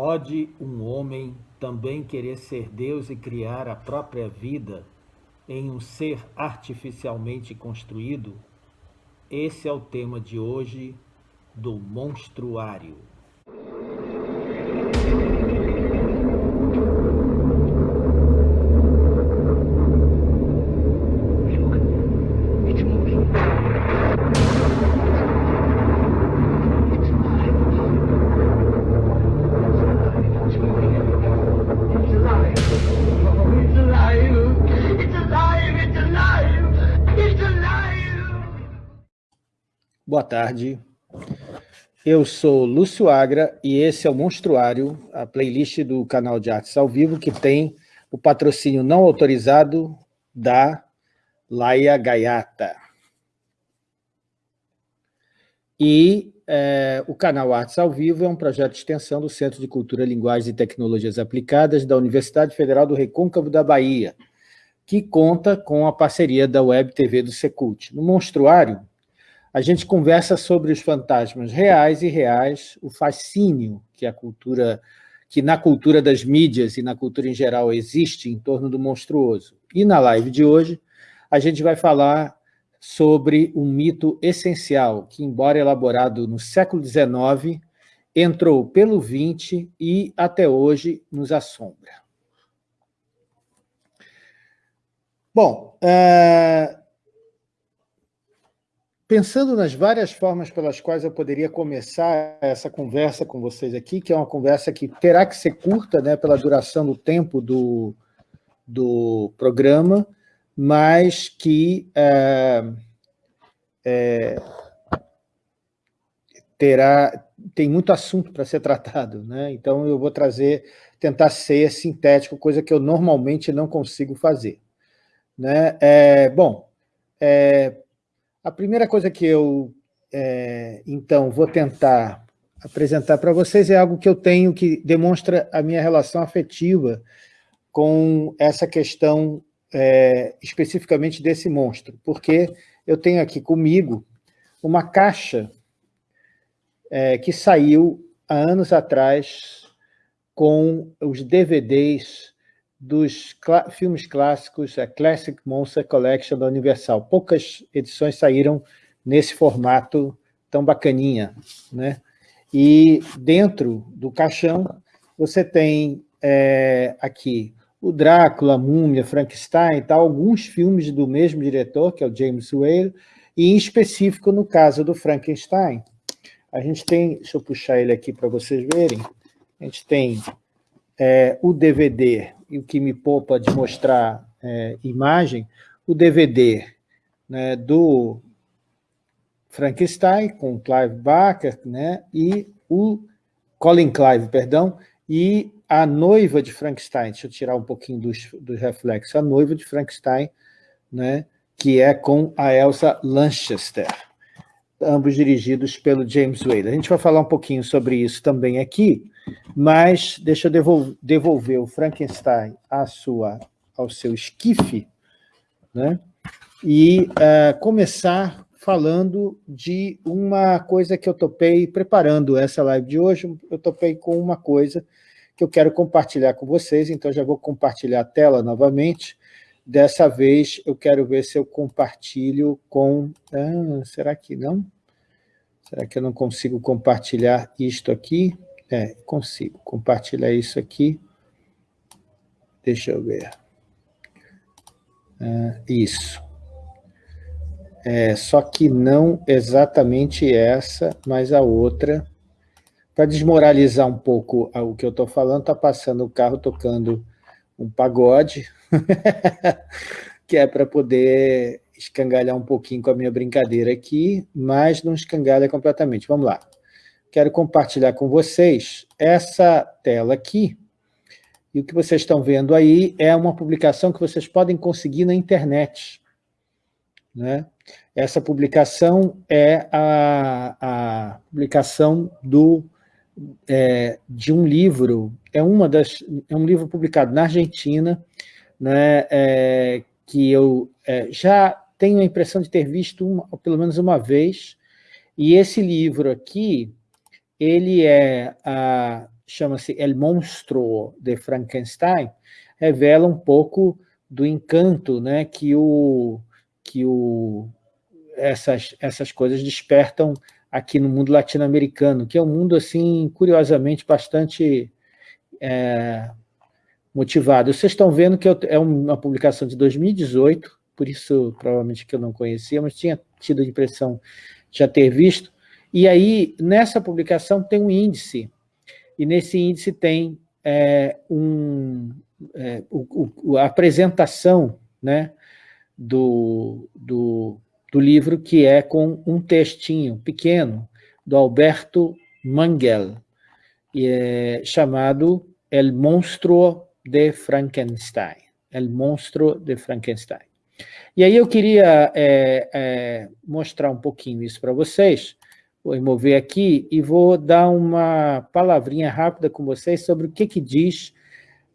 Pode um homem também querer ser Deus e criar a própria vida em um ser artificialmente construído? Esse é o tema de hoje do Monstruário. Tarde. Eu sou Lúcio Agra e esse é o Monstruário, a playlist do canal de artes ao vivo que tem o patrocínio não autorizado da Laia Gaiata. E é, o canal Artes ao Vivo é um projeto de extensão do Centro de Cultura, Linguagens e Tecnologias Aplicadas da Universidade Federal do Recôncavo da Bahia, que conta com a parceria da Web TV do Secult. No Monstruário, a gente conversa sobre os fantasmas reais e reais, o fascínio que a cultura, que na cultura das mídias e na cultura em geral existe em torno do monstruoso. E na live de hoje, a gente vai falar sobre um mito essencial que, embora elaborado no século XIX, entrou pelo XX e até hoje nos assombra. Bom, uh, Pensando nas várias formas pelas quais eu poderia começar essa conversa com vocês aqui, que é uma conversa que terá que ser curta, né, pela duração do tempo do, do programa, mas que é, é, terá, tem muito assunto para ser tratado. Né? Então, eu vou trazer, tentar ser sintético, coisa que eu normalmente não consigo fazer. Né? É, bom, é, a primeira coisa que eu, é, então, vou tentar apresentar para vocês é algo que eu tenho que demonstra a minha relação afetiva com essa questão é, especificamente desse monstro, porque eu tenho aqui comigo uma caixa é, que saiu há anos atrás com os DVDs dos filmes clássicos, a Classic Monster Collection da Universal. Poucas edições saíram nesse formato tão bacaninha. Né? E dentro do caixão, você tem é, aqui o Drácula, Múmia, Frankenstein, tal, alguns filmes do mesmo diretor, que é o James Whale, e em específico no caso do Frankenstein. A gente tem, deixa eu puxar ele aqui para vocês verem, a gente tem é, o DVD e o que me poupa de mostrar é, imagem, o DVD né, do Frankenstein, com Clive Barker, né, e o Colin Clive, perdão, e a noiva de Frankenstein, deixa eu tirar um pouquinho dos, dos reflexos, a noiva de Frankenstein, né, que é com a Elsa Lanchester, ambos dirigidos pelo James Whale. A gente vai falar um pouquinho sobre isso também aqui, mas deixa eu devolver o Frankenstein à sua, ao seu esquife, né? e uh, começar falando de uma coisa que eu topei, preparando essa live de hoje, eu topei com uma coisa que eu quero compartilhar com vocês, então já vou compartilhar a tela novamente. Dessa vez eu quero ver se eu compartilho com... Ah, será que não? Será que eu não consigo compartilhar isto aqui? É, consigo compartilhar isso aqui. Deixa eu ver. É, isso. É, só que não exatamente essa, mas a outra. Para desmoralizar um pouco o que eu estou falando, está passando o carro tocando um pagode, que é para poder escangalhar um pouquinho com a minha brincadeira aqui, mas não escangalha completamente. Vamos lá quero compartilhar com vocês essa tela aqui. E o que vocês estão vendo aí é uma publicação que vocês podem conseguir na internet. Né? Essa publicação é a, a publicação do, é, de um livro, é, uma das, é um livro publicado na Argentina, né, é, que eu é, já tenho a impressão de ter visto uma, pelo menos uma vez, e esse livro aqui, ele é, chama-se El Monstro de Frankenstein, revela um pouco do encanto né, que, o, que o, essas, essas coisas despertam aqui no mundo latino-americano, que é um mundo, assim, curiosamente, bastante é, motivado. Vocês estão vendo que é uma publicação de 2018, por isso provavelmente que eu não conhecia, mas tinha tido a impressão de já ter visto. E aí, nessa publicação tem um índice, e nesse índice tem é, um, é, o, o, a apresentação né, do, do, do livro, que é com um textinho pequeno, do Alberto Mangel, é chamado El Monstruo de Frankenstein. El Monstruo de Frankenstein. E aí eu queria é, é, mostrar um pouquinho isso para vocês, vou mover aqui e vou dar uma palavrinha rápida com vocês sobre o que, que diz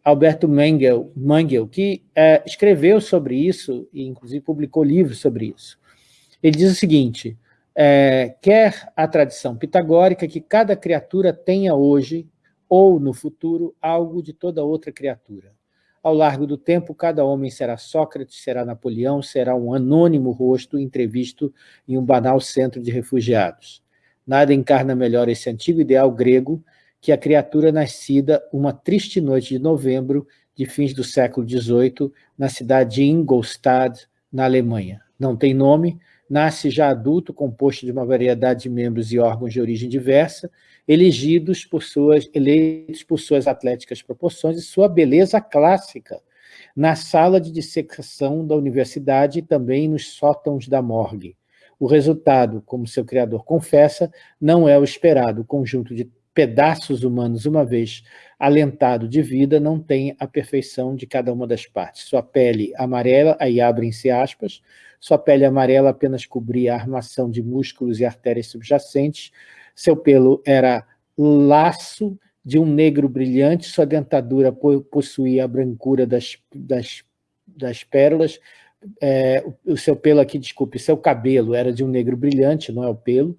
Alberto Mangel, Mangel que é, escreveu sobre isso e inclusive publicou livros sobre isso. Ele diz o seguinte, é, quer a tradição pitagórica que cada criatura tenha hoje ou no futuro algo de toda outra criatura. Ao largo do tempo, cada homem será Sócrates, será Napoleão, será um anônimo rosto entrevisto em um banal centro de refugiados. Nada encarna melhor esse antigo ideal grego que a criatura nascida uma triste noite de novembro de fins do século XVIII na cidade de Ingolstadt, na Alemanha. Não tem nome, nasce já adulto, composto de uma variedade de membros e órgãos de origem diversa, elegidos por suas, eleitos por suas atléticas proporções e sua beleza clássica, na sala de dissecação da universidade e também nos sótãos da morgue. O resultado, como seu criador confessa, não é o esperado, o conjunto de pedaços humanos, uma vez alentado de vida, não tem a perfeição de cada uma das partes. Sua pele amarela, aí abrem-se aspas, sua pele amarela apenas cobria a armação de músculos e artérias subjacentes, seu pelo era laço de um negro brilhante, sua dentadura possuía a brancura das, das, das pérolas, é, o seu pelo aqui, desculpe, seu cabelo era de um negro brilhante, não é o pelo,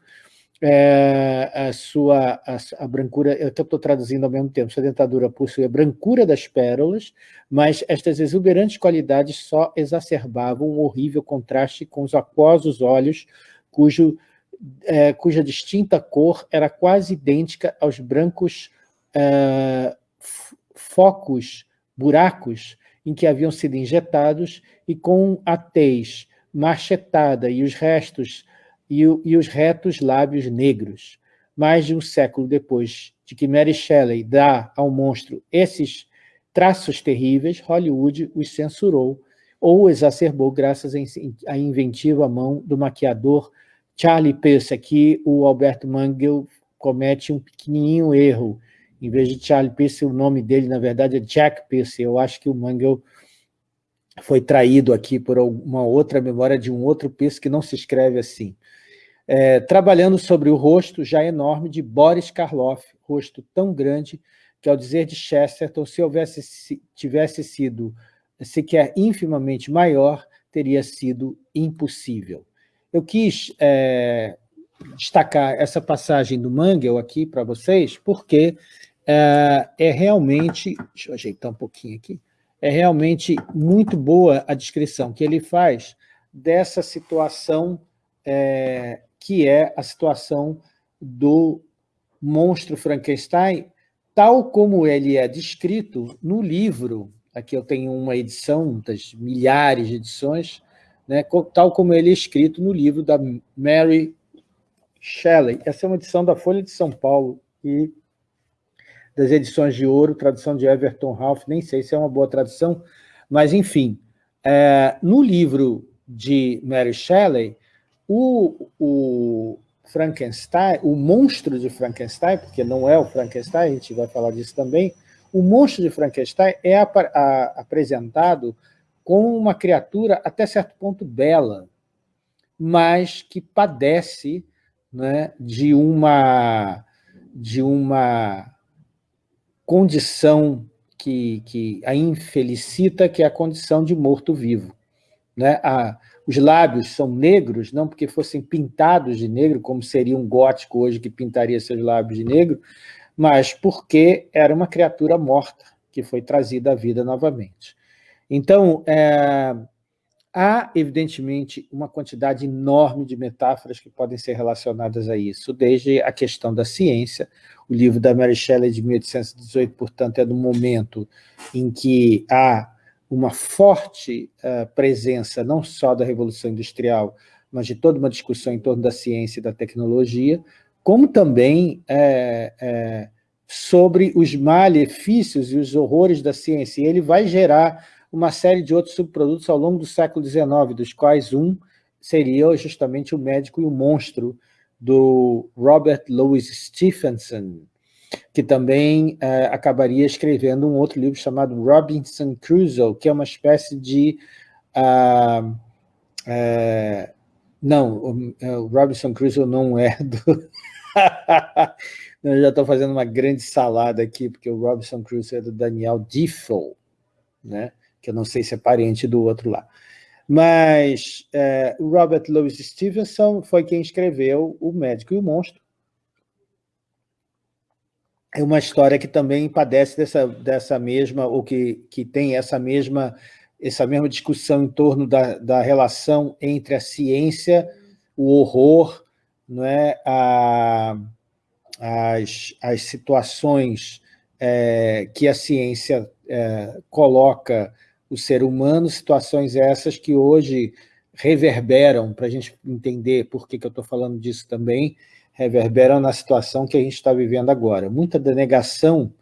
é, a sua a, a brancura, eu estou traduzindo ao mesmo tempo, sua dentadura possui a brancura das pérolas, mas estas exuberantes qualidades só exacerbavam um horrível contraste com os aquosos olhos, cujo, é, cuja distinta cor era quase idêntica aos brancos é, focos, buracos, em que haviam sido injetados, e com a tez machetada e os restos e, e os retos lábios negros. Mais de um século depois de que Mary Shelley dá ao monstro esses traços terríveis, Hollywood os censurou ou exacerbou graças à inventiva mão do maquiador Charlie Peirce. Aqui o Alberto Mangel comete um pequenininho erro. Em vez de Charlie Peirce, o nome dele, na verdade, é Jack Peirce. Eu acho que o Mangel foi traído aqui por uma outra memória de um outro Peirce que não se escreve assim é, trabalhando sobre o rosto já enorme de Boris Karloff, rosto tão grande que, ao dizer de Chesterton, se houvesse, se, tivesse sido sequer infimamente maior, teria sido impossível. Eu quis é, destacar essa passagem do Mangel aqui para vocês, porque é, é, realmente, deixa eu ajeitar um pouquinho aqui, é realmente muito boa a descrição que ele faz dessa situação é, que é a situação do monstro Frankenstein, tal como ele é descrito no livro, aqui eu tenho uma edição das milhares de edições, né, tal como ele é escrito no livro da Mary Shelley. Essa é uma edição da Folha de São Paulo e das edições de ouro, tradução de Everton Ralph, nem sei se é uma boa tradução, mas, enfim, é, no livro de Mary Shelley, o, o Frankenstein, o monstro de Frankenstein, porque não é o Frankenstein, a gente vai falar disso também, o monstro de Frankenstein é ap apresentado como uma criatura até certo ponto bela, mas que padece né, de, uma, de uma condição que, que a infelicita, que é a condição de morto-vivo. Né? A, os lábios são negros, não porque fossem pintados de negro, como seria um gótico hoje que pintaria seus lábios de negro, mas porque era uma criatura morta que foi trazida à vida novamente. Então, é, há, evidentemente, uma quantidade enorme de metáforas que podem ser relacionadas a isso, desde a questão da ciência, o livro da Mary Shelley de 1818, portanto, é do momento em que há uma forte uh, presença, não só da Revolução Industrial, mas de toda uma discussão em torno da ciência e da tecnologia, como também é, é, sobre os malefícios e os horrores da ciência. E ele vai gerar uma série de outros subprodutos ao longo do século XIX, dos quais um seria justamente o médico e o monstro do Robert Louis Stevenson, que também é, acabaria escrevendo um outro livro chamado Robinson Crusoe, que é uma espécie de... Uh, é, não, é, o, Robinson Crusoe não é do... Eu já estou fazendo uma grande salada aqui, porque o Robinson Crusoe é do Daniel Defoe, né? Que eu não sei se é parente do outro lá. Mas é, Robert Louis Stevenson foi quem escreveu O Médico e o Monstro, é uma história que também padece dessa, dessa mesma, ou que, que tem essa mesma, essa mesma discussão em torno da, da relação entre a ciência, o horror, não é? a, as, as situações é, que a ciência é, coloca o ser humano, situações essas que hoje reverberam, para a gente entender por que, que eu estou falando disso também, reverberam na situação que a gente está vivendo agora. Muita denegação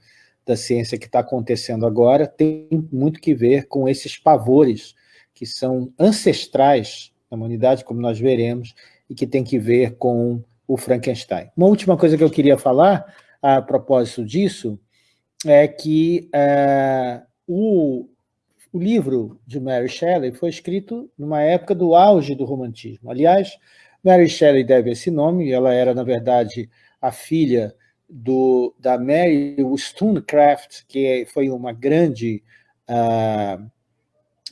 da ciência que está acontecendo agora tem muito que ver com esses pavores que são ancestrais da humanidade, como nós veremos, e que tem que ver com o Frankenstein. Uma última coisa que eu queria falar a propósito disso é que é, o, o livro de Mary Shelley foi escrito numa época do auge do romantismo. Aliás, Mary Shelley deve esse nome, ela era, na verdade, a filha do, da Mary Wollstonecraft, que foi uma grande, uh,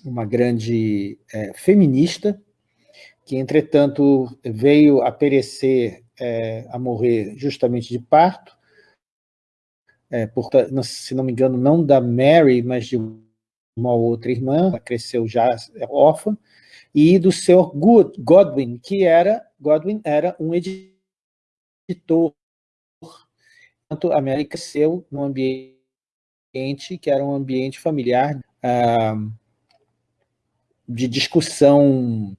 uma grande uh, feminista, que, entretanto, veio a perecer, uh, a morrer justamente de parto, é, por, se não me engano, não da Mary, mas de uma outra irmã, ela cresceu já órfã, e do Sr. Godwin, que era, Godwin era um editor. Portanto, a América cresceu num ambiente que era um ambiente familiar ah, de discussão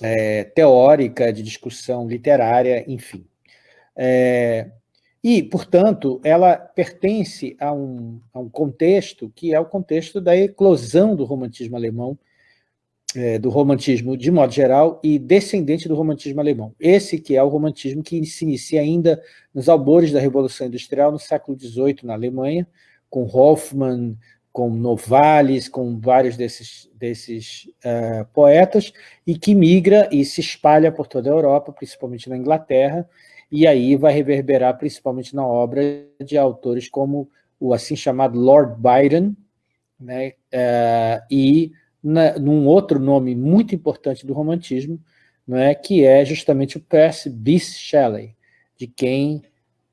é, teórica, de discussão literária, enfim. É, e, portanto, ela pertence a um, a um contexto que é o contexto da eclosão do romantismo alemão, é, do romantismo de modo geral e descendente do romantismo alemão. Esse que é o romantismo que se inicia ainda nos albores da Revolução Industrial no século XVIII na Alemanha, com Hoffmann, com Novalis, com vários desses, desses uh, poetas, e que migra e se espalha por toda a Europa, principalmente na Inglaterra, e aí vai reverberar principalmente na obra de autores como o assim chamado Lord Byron, né, uh, e na, num outro nome muito importante do romantismo, não é, que é justamente o Percy Bysshe Shelley, de quem,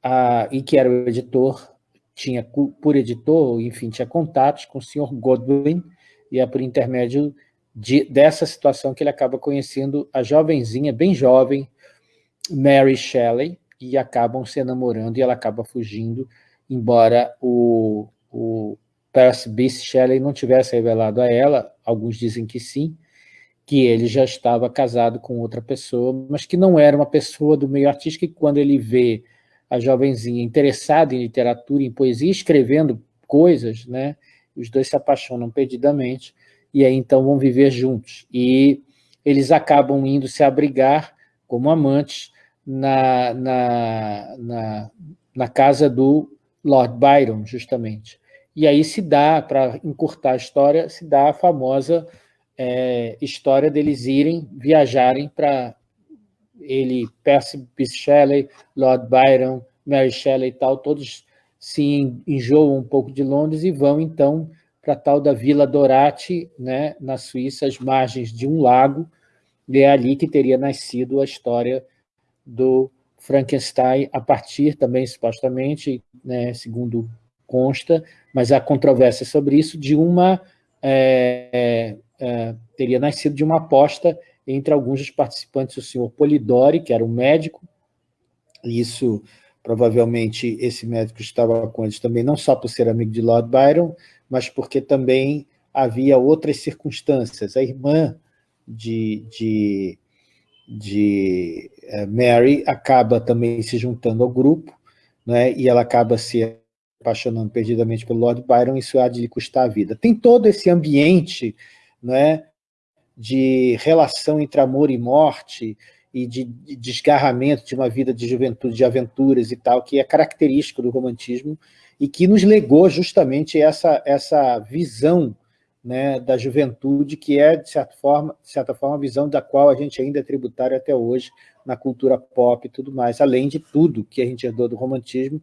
a, e que era o editor, tinha por editor, enfim, tinha contatos com o Sr. Godwin, e é por intermédio de, dessa situação que ele acaba conhecendo a jovenzinha, bem jovem, Mary Shelley, e acabam se namorando, e ela acaba fugindo, embora o, o Percy Bysshe Shelley não tivesse revelado a ela, alguns dizem que sim, que ele já estava casado com outra pessoa, mas que não era uma pessoa do meio artístico, e quando ele vê a jovenzinha interessada em literatura, em poesia, escrevendo coisas, né, os dois se apaixonam perdidamente, e aí então vão viver juntos. E eles acabam indo se abrigar como amantes na, na, na, na casa do Lord Byron, justamente. E aí se dá, para encurtar a história, se dá a famosa é, história deles irem, viajarem para ele, Percy Shelley, Lord Byron, Mary Shelley e tal, todos se enjoam um pouco de Londres e vão, então, para a tal da Vila Dorati, né, na Suíça, às margens de um lago, e é ali que teria nascido a história do Frankenstein a partir também, supostamente, né, segundo consta, mas há controvérsia sobre isso, de uma... É, é, teria nascido de uma aposta entre alguns dos participantes, o senhor Polidori, que era um médico, e isso, provavelmente, esse médico estava com eles também, não só por ser amigo de Lord Byron, mas porque também havia outras circunstâncias. A irmã de, de, de uh, Mary acaba também se juntando ao grupo, né, e ela acaba se apaixonando perdidamente pelo Lord Byron, isso há de lhe custar a vida. Tem todo esse ambiente né, de relação entre amor e morte, e de desgarramento de uma vida de juventude, de aventuras e tal, que é característico do romantismo, e que nos legou justamente essa, essa visão né, da juventude, que é, de certa, forma, de certa forma, a visão da qual a gente ainda é tributário até hoje na cultura pop e tudo mais, além de tudo que a gente herdou do romantismo,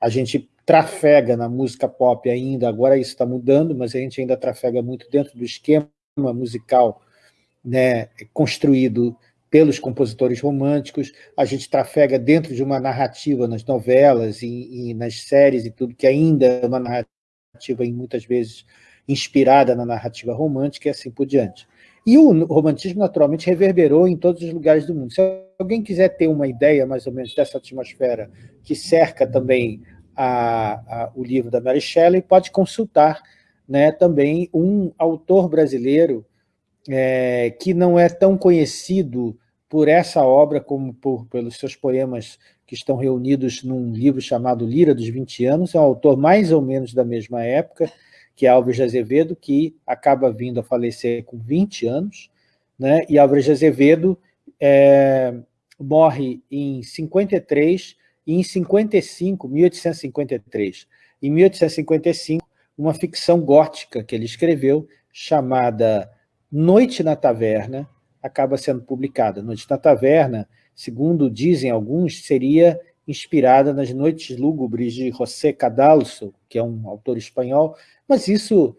a gente trafega na música pop ainda, agora isso está mudando, mas a gente ainda trafega muito dentro do esquema musical né, construído pelos compositores românticos, a gente trafega dentro de uma narrativa nas novelas e, e nas séries e tudo, que ainda é uma narrativa, em muitas vezes, inspirada na narrativa romântica e assim por diante. E o romantismo, naturalmente, reverberou em todos os lugares do mundo. Se alguém quiser ter uma ideia, mais ou menos, dessa atmosfera que cerca também a, a, o livro da Mary Shelley, pode consultar né, também um autor brasileiro é, que não é tão conhecido por essa obra como por, pelos seus poemas que estão reunidos num livro chamado Lira dos 20 anos, é um autor mais ou menos da mesma época, que é Álvares de Azevedo, que acaba vindo a falecer com 20 anos, né? e Álvares de Azevedo é, morre em 53 e em 55, 1853. Em 1855, uma ficção gótica que ele escreveu, chamada Noite na Taverna, acaba sendo publicada. Noite na Taverna, segundo dizem alguns, seria inspirada nas Noites Lúgubres de José Cadalso, que é um autor espanhol, mas isso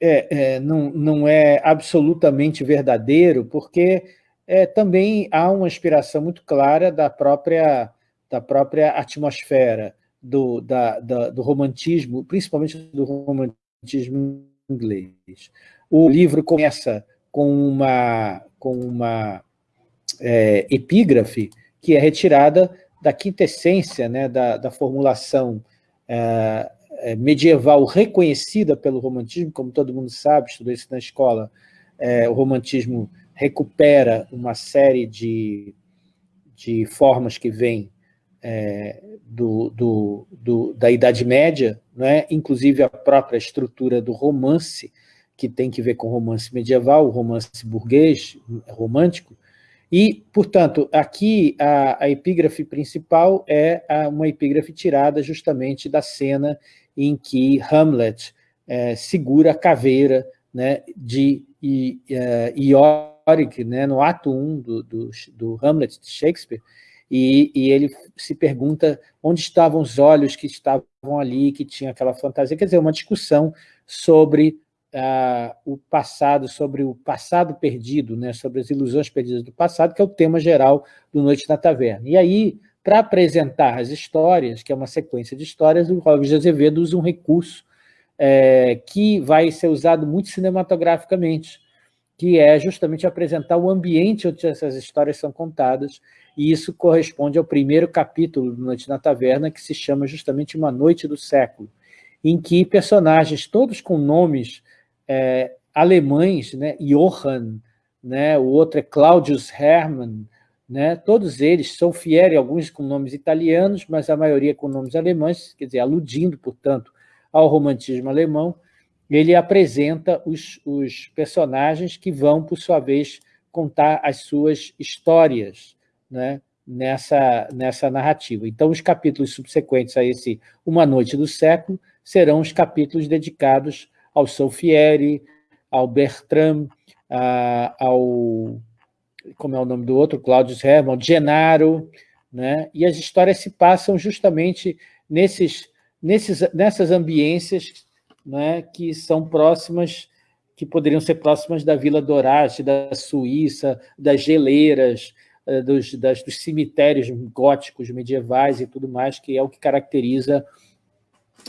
é, é, não, não é absolutamente verdadeiro, porque é, também há uma inspiração muito clara da própria, da própria atmosfera do, da, da, do romantismo, principalmente do romantismo inglês. O livro começa com uma, com uma é, epígrafe que é retirada da quintessência né, da, da formulação é, medieval reconhecida pelo romantismo, como todo mundo sabe, estudou isso na escola, é, o romantismo recupera uma série de, de formas que vêm é, do, do, do, da Idade Média, né? inclusive a própria estrutura do romance, que tem que ver com romance medieval, romance burguês, romântico, e, portanto, aqui a, a epígrafe principal é a, uma epígrafe tirada justamente da cena em que Hamlet é, segura a caveira né, de é, Ioric, né, no ato 1 do, do, do Hamlet de Shakespeare, e, e, ele se pergunta onde estavam os olhos que estavam ali, que tinha aquela fantasia, quer dizer, uma discussão sobre uh, o passado, sobre o passado perdido, né, sobre as ilusões perdidas do passado, que é o tema geral do Noite na Taverna. E aí, para apresentar as histórias, que é uma sequência de histórias, o Robert de Azevedo usa um recurso é, que vai ser usado muito cinematograficamente, que é justamente apresentar o ambiente onde essas histórias são contadas, e isso corresponde ao primeiro capítulo do Noite na Taverna, que se chama justamente Uma Noite do Século, em que personagens, todos com nomes é, alemães, né, Johann, né, o outro é Claudius Hermann, né, todos eles são fiéis, alguns com nomes italianos, mas a maioria com nomes alemães, quer dizer, aludindo, portanto, ao romantismo alemão, ele apresenta os, os personagens que vão, por sua vez, contar as suas histórias né, nessa, nessa narrativa. Então, os capítulos subsequentes a esse Uma Noite do Século serão os capítulos dedicados ao Solfieri, ao Bertram, ao, como é o nome do outro, Claudius Hermann, Genaro, né? e as histórias se passam justamente nesses, nesses, nessas ambiências né, que são próximas, que poderiam ser próximas da Vila Dorate, da Suíça, das geleiras, uh, dos, das, dos cemitérios góticos medievais e tudo mais, que é o que caracteriza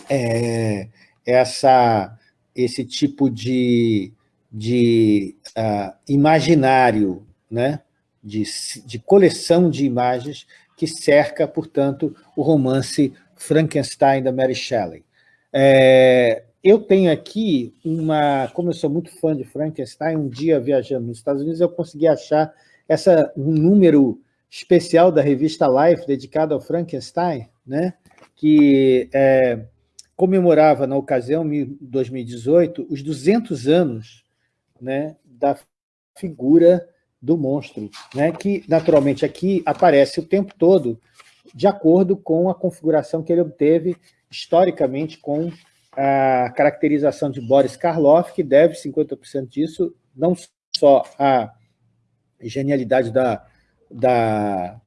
é, essa, esse tipo de, de uh, imaginário, né? de, de coleção de imagens que cerca, portanto, o romance Frankenstein da Mary Shelley. É, eu tenho aqui uma... Como eu sou muito fã de Frankenstein, um dia viajando nos Estados Unidos, eu consegui achar essa, um número especial da revista Life dedicado ao Frankenstein, né? que é, comemorava, na ocasião, em 2018, os 200 anos né, da figura do monstro, né, que, naturalmente, aqui aparece o tempo todo de acordo com a configuração que ele obteve historicamente com a caracterização de Boris Karloff, que deve 50% disso não só à genialidade da, da,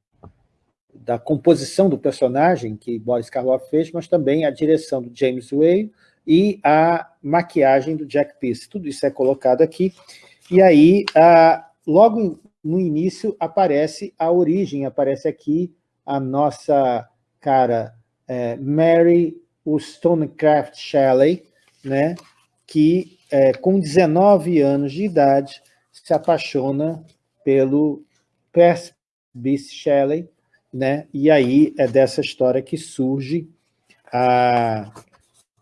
da composição do personagem que Boris Karloff fez, mas também a direção do James Whale e a maquiagem do Jack Pierce. Tudo isso é colocado aqui. E aí, a, logo no início aparece a origem, aparece aqui a nossa cara é, Mary Wollstonecraft Shelley, né, que é, com 19 anos de idade se apaixona pelo Percy Shelley, né, e aí é dessa história que surge a,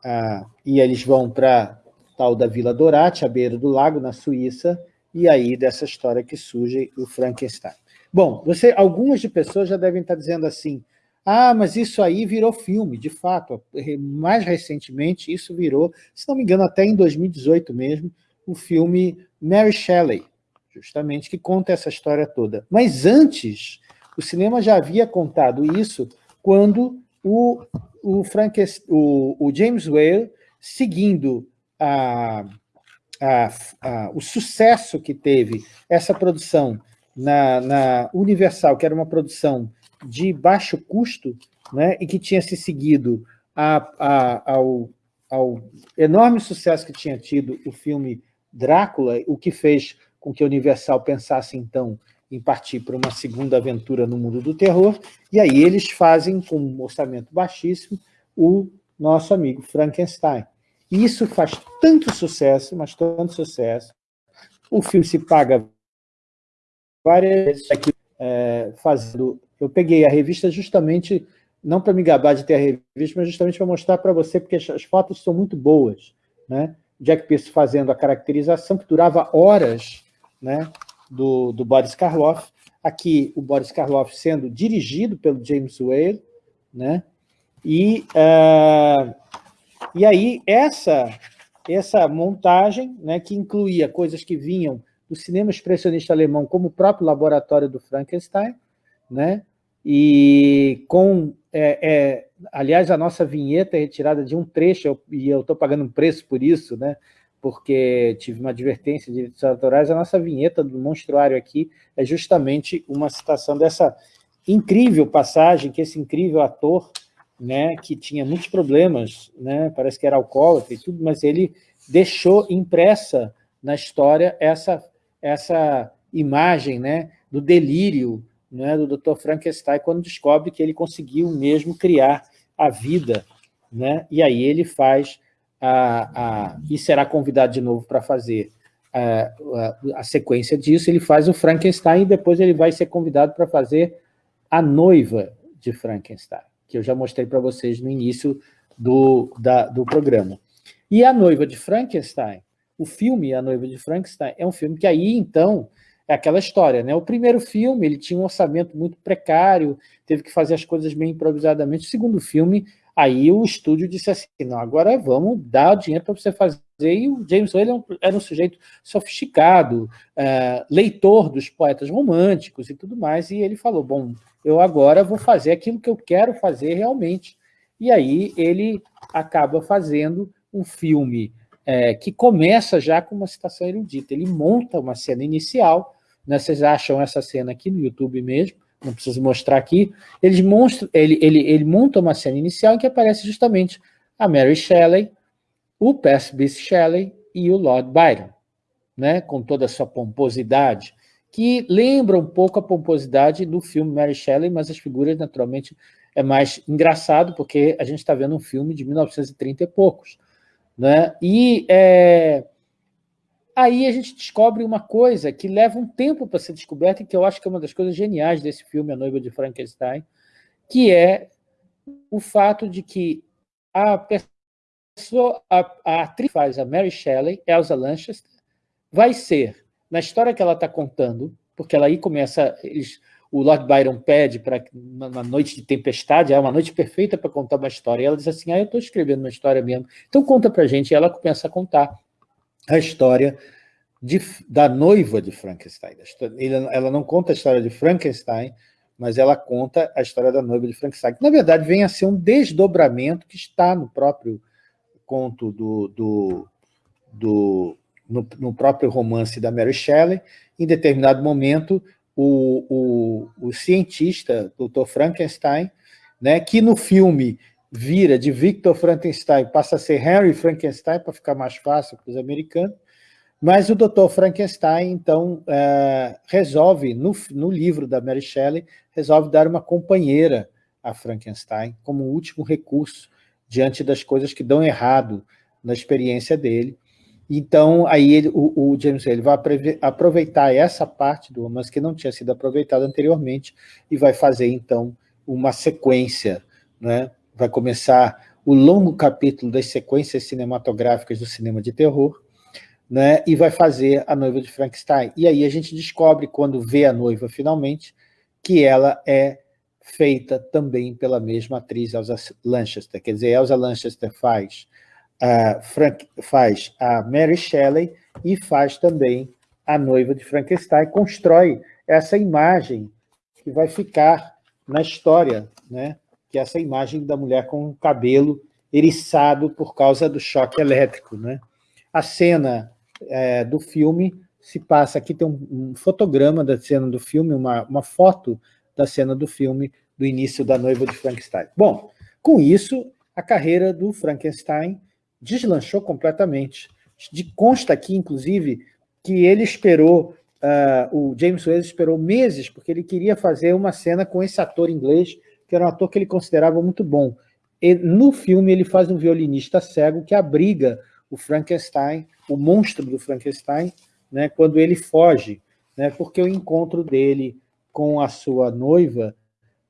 a e eles vão para tal da Vila Dorate, à beira do lago, na Suíça, e aí dessa história que surge o Frankenstein. Bom, você, algumas de pessoas já devem estar dizendo assim, ah, mas isso aí virou filme, de fato, mais recentemente isso virou, se não me engano, até em 2018 mesmo, o filme Mary Shelley, justamente, que conta essa história toda. Mas antes, o cinema já havia contado isso quando o, o, Frankenstein, o, o James Whale, seguindo a, a, a, o sucesso que teve essa produção na, na Universal, que era uma produção de baixo custo, né, e que tinha se seguido a, ao, ao enorme sucesso que tinha tido o filme Drácula, o que fez com que a Universal pensasse, então, em partir para uma segunda aventura no mundo do terror, e aí eles fazem, com um orçamento baixíssimo, o nosso amigo Frankenstein. Isso faz tanto sucesso, mas tanto sucesso, o filme se paga várias vezes aqui, é, fazendo... Eu peguei a revista justamente, não para me gabar de ter a revista, mas justamente para mostrar para você, porque as fotos são muito boas. Né? Jack Pierce fazendo a caracterização, que durava horas, né? do, do Boris Karloff. Aqui, o Boris Karloff sendo dirigido pelo James Whale, né? E, uh, e aí, essa, essa montagem, né, que incluía coisas que vinham do cinema expressionista alemão, como o próprio laboratório do Frankenstein, né? e com, é, é, aliás, a nossa vinheta é retirada de um trecho, eu, e eu estou pagando um preço por isso, né? porque tive uma advertência de direitos autorais, a nossa vinheta do monstruário aqui é justamente uma citação dessa incrível passagem que esse incrível ator, né, que tinha muitos problemas, né, parece que era alcoólatra e tudo, mas ele deixou impressa na história essa, essa imagem né, do delírio né, do Dr. Frankenstein quando descobre que ele conseguiu mesmo criar a vida, né, e aí ele faz a, a, e será convidado de novo para fazer a, a, a, sequência disso, ele faz o Frankenstein e depois ele vai ser convidado para fazer a noiva de Frankenstein, que eu já mostrei para vocês no início do, da, do programa. E a noiva de Frankenstein, o filme A Noiva de Frankenstein, é um filme que aí, então, é aquela história, né? O primeiro filme, ele tinha um orçamento muito precário, teve que fazer as coisas meio improvisadamente. O segundo filme, Aí o estúdio disse assim, não, agora vamos dar o dinheiro para você fazer. E o James Whale era um, era um sujeito sofisticado, uh, leitor dos poetas românticos e tudo mais, e ele falou, bom, eu agora vou fazer aquilo que eu quero fazer realmente. E aí ele acaba fazendo um filme é, que começa já com uma citação erudita. Ele monta uma cena inicial, né, vocês acham essa cena aqui no YouTube mesmo, não preciso mostrar aqui, eles monstram, ele, ele, ele monta uma cena inicial em que aparece justamente a Mary Shelley, o Percy Shelley e o Lord Byron, né, com toda a sua pomposidade, que lembra um pouco a pomposidade do filme Mary Shelley, mas as figuras, naturalmente, é mais engraçado, porque a gente está vendo um filme de 1930 e poucos. Né? E é, aí a gente descobre uma coisa que leva um tempo para ser descoberta, e que eu acho que é uma das coisas geniais desse filme, A Noiva de Frankenstein, que é o fato de que a pessoa, a, a atriz faz a Mary Shelley, Elsa Lanchester, vai ser na história que ela está contando, porque ela aí começa, eles, o Lord Byron pede para uma noite de tempestade, é uma noite perfeita para contar uma história, e ela diz assim, ah, eu estou escrevendo uma história mesmo, então conta para a gente, e ela começa a contar a história de, da noiva de Frankenstein. Ela não conta a história de Frankenstein, mas ela conta a história da noiva de Frankenstein, na verdade vem a ser um desdobramento que está no próprio conto do, do, do no, no, próprio romance da Mary Shelley, em determinado momento, o, o, o cientista, Dr. Frankenstein, né, que no filme vira de Victor Frankenstein, passa a ser Henry Frankenstein, para ficar mais fácil para os americanos, mas o Dr. Frankenstein, então, é, resolve, no, no livro da Mary Shelley, resolve dar uma companheira a Frankenstein, como último recurso, diante das coisas que dão errado na experiência dele, então, aí ele, o, o, James ele vai aproveitar essa parte do romance que não tinha sido aproveitada anteriormente e vai fazer, então, uma sequência. Né? Vai começar o longo capítulo das sequências cinematográficas do cinema de terror, né? e vai fazer A Noiva de Frankenstein. E aí a gente descobre, quando vê a noiva finalmente, que ela é feita também pela mesma atriz, Elsa Lanchester. Quer dizer, Elsa Lanchester faz a Frank, faz a Mary Shelley e faz também a noiva de Frankenstein, constrói essa imagem que vai ficar na história, né? Que é essa imagem da mulher com o cabelo eriçado por causa do choque elétrico. Né? A cena é, do filme se passa, aqui tem um, um, fotograma da cena do filme, uma, uma foto da cena do filme do início da noiva de Frankenstein. Bom, com isso, a carreira do Frankenstein deslanchou completamente. De, consta aqui, inclusive, que ele esperou, uh, o James Whale esperou meses, porque ele queria fazer uma cena com esse ator inglês, que era um ator que ele considerava muito bom. E, no filme, ele faz um violinista cego que abriga o Frankenstein, o monstro do Frankenstein, né, quando ele foge, né, porque o encontro dele com a sua noiva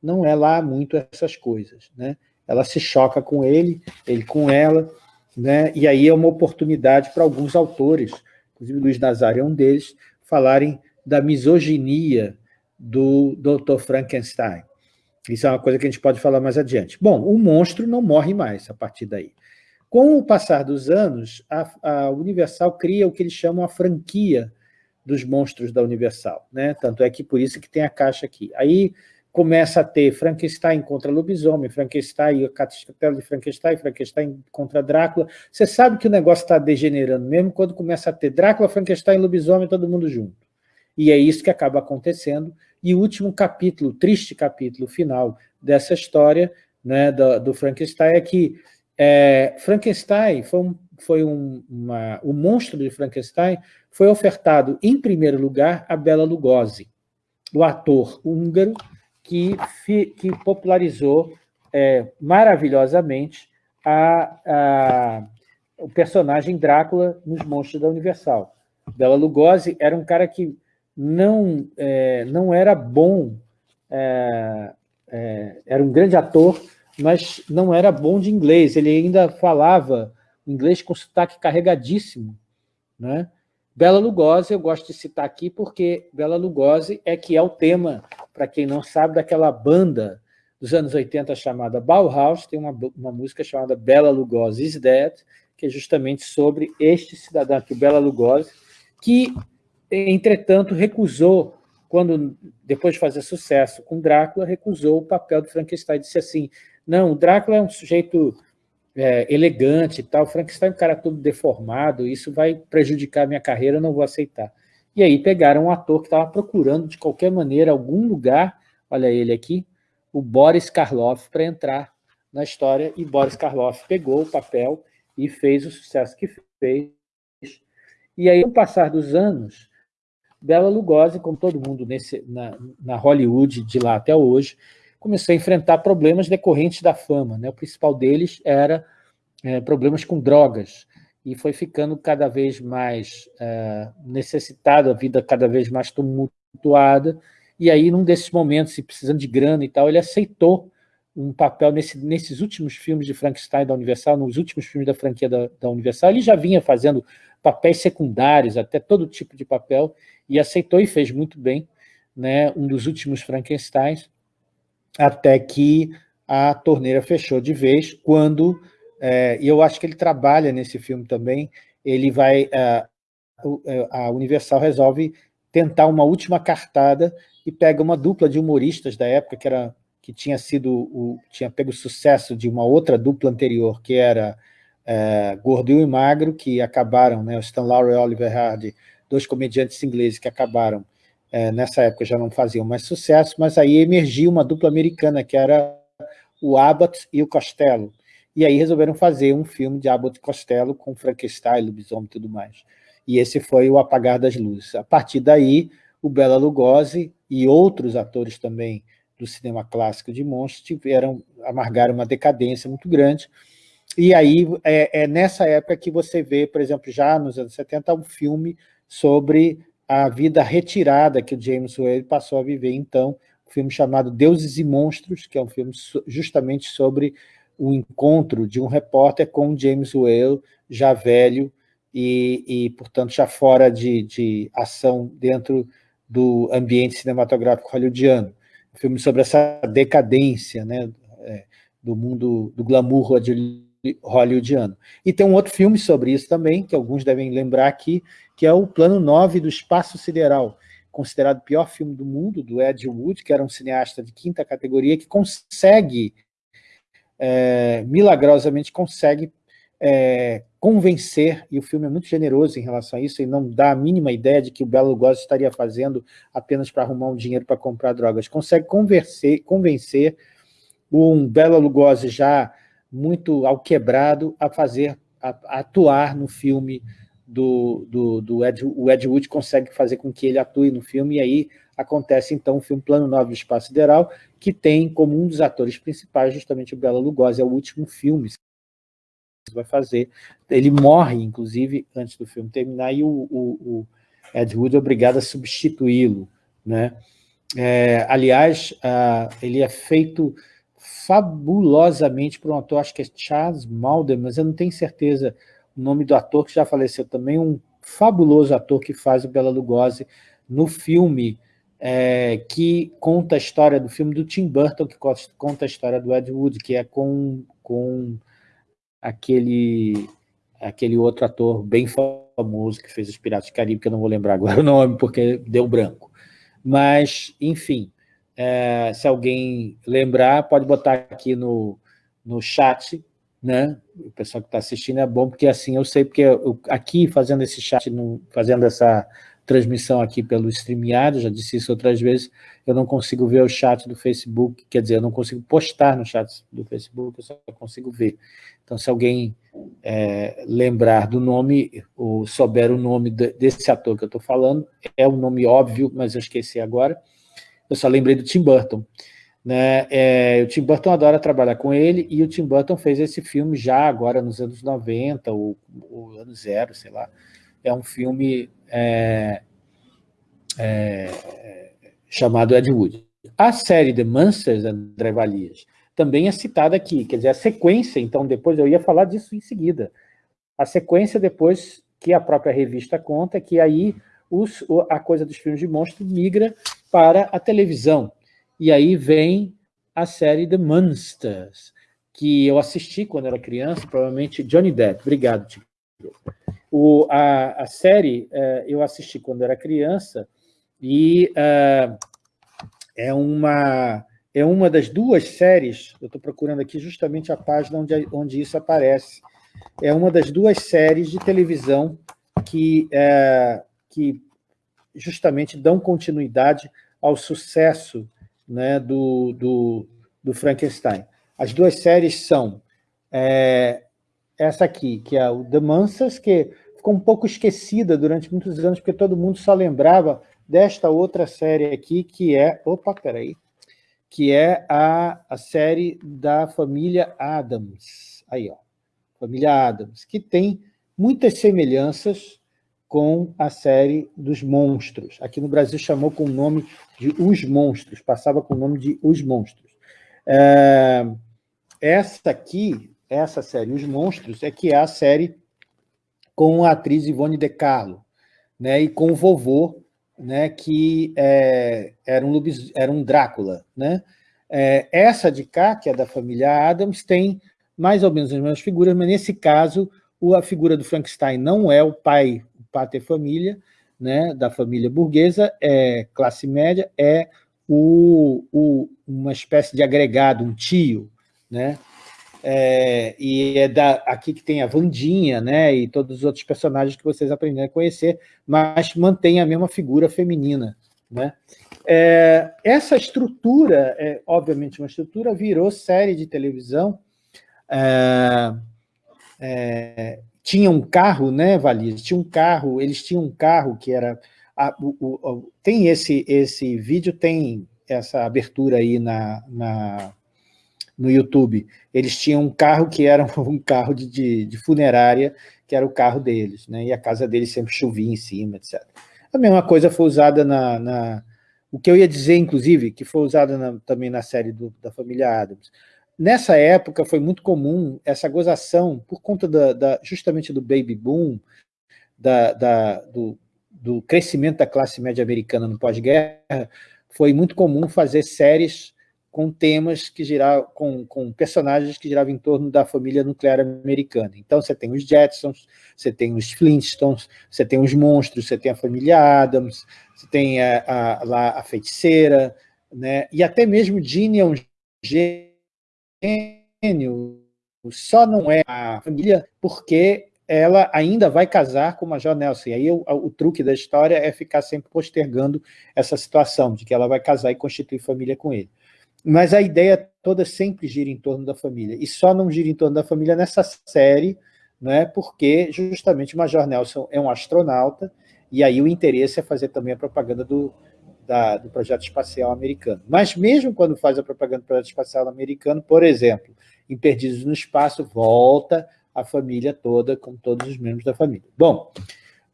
não é lá muito essas coisas. Né? Ela se choca com ele, ele com ela, né? e aí é uma oportunidade para alguns autores, inclusive Luiz Nazário é um deles, falarem da misoginia do Dr. Frankenstein. Isso é uma coisa que a gente pode falar mais adiante. Bom, o monstro não morre mais a partir daí. Com o passar dos anos, a, a Universal cria o que eles chamam a franquia dos monstros da Universal. Né? Tanto é que por isso que tem a caixa aqui. Aí começa a ter Frankenstein contra lobisomem, Frankenstein, o castelo de Frankenstein, Frankenstein contra Drácula. Você sabe que o negócio está degenerando mesmo quando começa a ter Drácula, Frankenstein, lobisomem, todo mundo junto. E é isso que acaba acontecendo. E o último capítulo, triste capítulo final dessa história né, do, do Frankenstein é que é, Frankenstein foi, um, foi um, uma, o monstro de Frankenstein foi ofertado em primeiro lugar a Bela Lugosi, o ator húngaro que, que popularizou é, maravilhosamente a, a, o personagem Drácula nos Monstros da Universal. Bela Lugosi era um cara que não, é, não era bom, é, é, era um grande ator, mas não era bom de inglês, ele ainda falava inglês com sotaque carregadíssimo. Né? Bela Lugosi, eu gosto de citar aqui porque Bela Lugosi é que é o tema para quem não sabe, daquela banda dos anos 80 chamada Bauhaus, tem uma, uma música chamada Bela Lugosi is Dead, que é justamente sobre este cidadão aqui, Bela Lugosi, que, entretanto, recusou, quando depois de fazer sucesso com Drácula, recusou o papel do Frankenstein, disse assim, não, o Drácula é um sujeito é, elegante e tal, Frankenstein é um cara todo deformado, isso vai prejudicar minha carreira, eu não vou aceitar. E aí pegaram um ator que estava procurando, de qualquer maneira, algum lugar, olha ele aqui, o Boris Karloff, para entrar na história, e Boris Karloff pegou o papel e fez o sucesso que fez. E aí, com o passar dos anos, Bela Lugosi, como todo mundo nesse, na, na Hollywood de lá até hoje, começou a enfrentar problemas decorrentes da fama. Né? O principal deles era é, problemas com drogas, e foi ficando cada vez mais é, necessitado, a vida cada vez mais tumultuada, e aí, num desses momentos, precisando de grana e tal, ele aceitou um papel nesse, nesses últimos filmes de Frankenstein da Universal, nos últimos filmes da franquia da, da Universal, ele já vinha fazendo papéis secundários, até todo tipo de papel, e aceitou e fez muito bem, né, um dos últimos Frankensteins, até que a torneira fechou de vez, quando, é, e eu acho que ele trabalha nesse filme também, ele vai, a, é, a Universal resolve tentar uma última cartada e pega uma dupla de humoristas da época, que era que tinha sido o, tinha pego sucesso de uma outra dupla anterior, que era é, Gordo e Magro, que acabaram, né, o Stan Laurel e Oliver Hardy, dois comediantes ingleses que acabaram, é, nessa época já não faziam mais sucesso, mas aí emergiu uma dupla americana, que era o Abbott e o Costello, e aí resolveram fazer um filme de Abbott e Costello com Frankenstein, lobisomem e tudo mais. E esse foi o Apagar das Luzes. A partir daí, o Bela Lugosi e outros atores também do cinema clássico de monstros tiveram, amargaram uma decadência muito grande, e aí é, é, nessa época que você vê, por exemplo, já nos anos 70, um filme sobre a vida retirada que o James Whale passou a viver, então, um filme chamado Deuses e Monstros, que é um filme justamente sobre o encontro de um repórter com James Whale, já velho e, e portanto, já fora de, de ação dentro do ambiente cinematográfico hollywoodiano filme sobre essa decadência né, é, do mundo do glamour hollywoodiano. E tem um outro filme sobre isso também, que alguns devem lembrar aqui, que é o Plano 9 do Espaço Sideral, considerado o pior filme do mundo, do Ed Wood, que era um cineasta de quinta categoria, que consegue, é, milagrosamente consegue é, convencer, e o filme é muito generoso em relação a isso, e não dá a mínima ideia de que o Belo Lugosi estaria fazendo apenas para arrumar um dinheiro para comprar drogas. Consegue convencer um Belo Lugosi já muito alquebrado a fazer, a, a atuar no filme do, do, do Ed, o Ed Wood consegue fazer com que ele atue no filme, e aí acontece então o filme Plano 9 do Espaço Sideral, que tem como um dos atores principais justamente o Bela Lugosi, é o último filme vai fazer. Ele morre, inclusive, antes do filme terminar, e o, o, o Ed Wood é obrigado a substituí-lo. Né? É, aliás, uh, ele é feito fabulosamente por um ator, acho que é Charles Malden, mas eu não tenho certeza o nome do ator, que já faleceu também, um fabuloso ator que faz o Bela Lugosi no filme é, que conta a história do filme do Tim Burton, que conta a história do Ed Wood, que é com, com aquele, aquele outro ator bem famoso que fez Os Piratas do Caribe, que eu não vou lembrar agora o nome, porque deu branco. Mas, enfim, é, se alguém lembrar, pode botar aqui no, no chat, né? O pessoal que está assistindo é bom, porque assim eu sei, porque eu, aqui fazendo esse chat, fazendo essa transmissão aqui pelo StreamYard, já disse isso outras vezes, eu não consigo ver o chat do Facebook, quer dizer, eu não consigo postar no chat do Facebook, eu só consigo ver. Então, se alguém é, lembrar do nome, ou souber o nome desse ator que eu estou falando, é um nome óbvio, mas eu esqueci agora, eu só lembrei do Tim Burton. Né? É, o Tim Burton adora trabalhar com ele, e o Tim Burton fez esse filme já agora nos anos 90, ou, ou anos zero, sei lá. É um filme é, é, chamado Ed Wood. A série The Monsters, André Valias, também é citada aqui, quer dizer, a sequência, então depois eu ia falar disso em seguida. A sequência depois que a própria revista conta, que aí os, a coisa dos filmes de monstro migra para a televisão. E aí vem a série The Monsters, que eu assisti quando era criança, provavelmente Johnny Depp. Obrigado. O, a, a série uh, eu assisti quando era criança e uh, é, uma, é uma das duas séries, eu estou procurando aqui justamente a página onde, onde isso aparece, é uma das duas séries de televisão que, uh, que justamente dão continuidade ao sucesso né, do, do, do Frankenstein. As duas séries são é, essa aqui, que é o The Mansas, que ficou um pouco esquecida durante muitos anos, porque todo mundo só lembrava desta outra série aqui, que é... Opa, peraí. Que é a, a série da família Adams. Aí, ó. Família Adams, que tem muitas semelhanças com a série dos monstros. Aqui no Brasil chamou com o nome de Os Monstros, passava com o nome de Os Monstros. É, essa aqui, essa série, Os Monstros, é que é a série com a atriz Ivone De Carlo, né, e com o vovô, né, que é, era, um lobis, era um Drácula. Né? É, essa de cá, que é da família Adams, tem mais ou menos as mesmas figuras, mas nesse caso a figura do Frankenstein não é o pai, o pater família, né, da família burguesa, é classe média, é o, o, uma espécie de agregado, um tio, né? É, e é da, aqui que tem a Vandinha, né, e todos os outros personagens que vocês aprenderam a conhecer, mas mantém a mesma figura feminina. Né? É, essa estrutura, é, obviamente uma estrutura, virou série de televisão, é, é, tinha um carro, né, Valis? Tinha um carro, eles tinham um carro que era... A, o, o, tem esse, esse vídeo, tem essa abertura aí na, na, no YouTube. Eles tinham um carro que era um carro de, de, de funerária, que era o carro deles, né? e a casa deles sempre chovia em cima, etc. A mesma coisa foi usada na, na... o que eu ia dizer, inclusive, que foi usada na, também na série do, da família Adams. Nessa época foi muito comum essa gozação, por conta da, da justamente do baby boom, da, da, do, do crescimento da classe média americana no pós-guerra, foi muito comum fazer séries com temas que giravam, com, com personagens que giravam em torno da família nuclear americana. Então você tem os Jetsons, você tem os Flintstones, você tem os monstros, você tem a família Adams, você tem a, a, lá a feiticeira, né? e até mesmo Ginny é um gênio só não é a família porque ela ainda vai casar com o Major Nelson. E aí o, o, truque da história é ficar sempre postergando essa situação, de que ela vai casar e constituir família com ele. Mas a ideia toda sempre gira em torno da família. E só não gira em torno da família nessa série, né, porque justamente o Major Nelson é um astronauta, e aí o interesse é fazer também a propaganda do, da, do projeto espacial americano. Mas mesmo quando faz a propaganda do projeto espacial americano, por exemplo, em Perdidos no Espaço, volta a família toda, com todos os membros da família. Bom,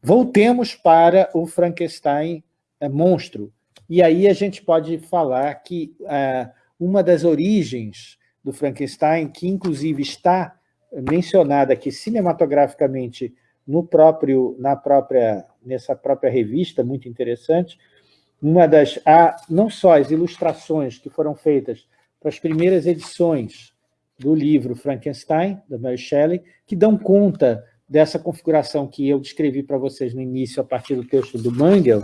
voltemos para o Frankenstein é, monstro. E aí a gente pode falar que é, uma das origens do Frankenstein, que inclusive está mencionada aqui cinematograficamente no próprio, na própria, nessa própria revista, muito interessante, uma das, há não só as ilustrações que foram feitas para as primeiras edições do livro Frankenstein, da Mary Shelley, que dão conta dessa configuração que eu descrevi para vocês no início, a partir do texto do Mangel,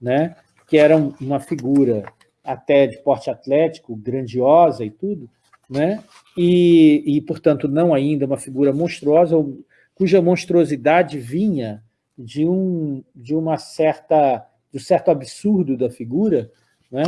né, que era uma figura até de porte atlético, grandiosa e tudo, né, e, e, portanto, não ainda uma figura monstruosa, cuja monstruosidade vinha de, um, de uma certa do certo absurdo da figura, né?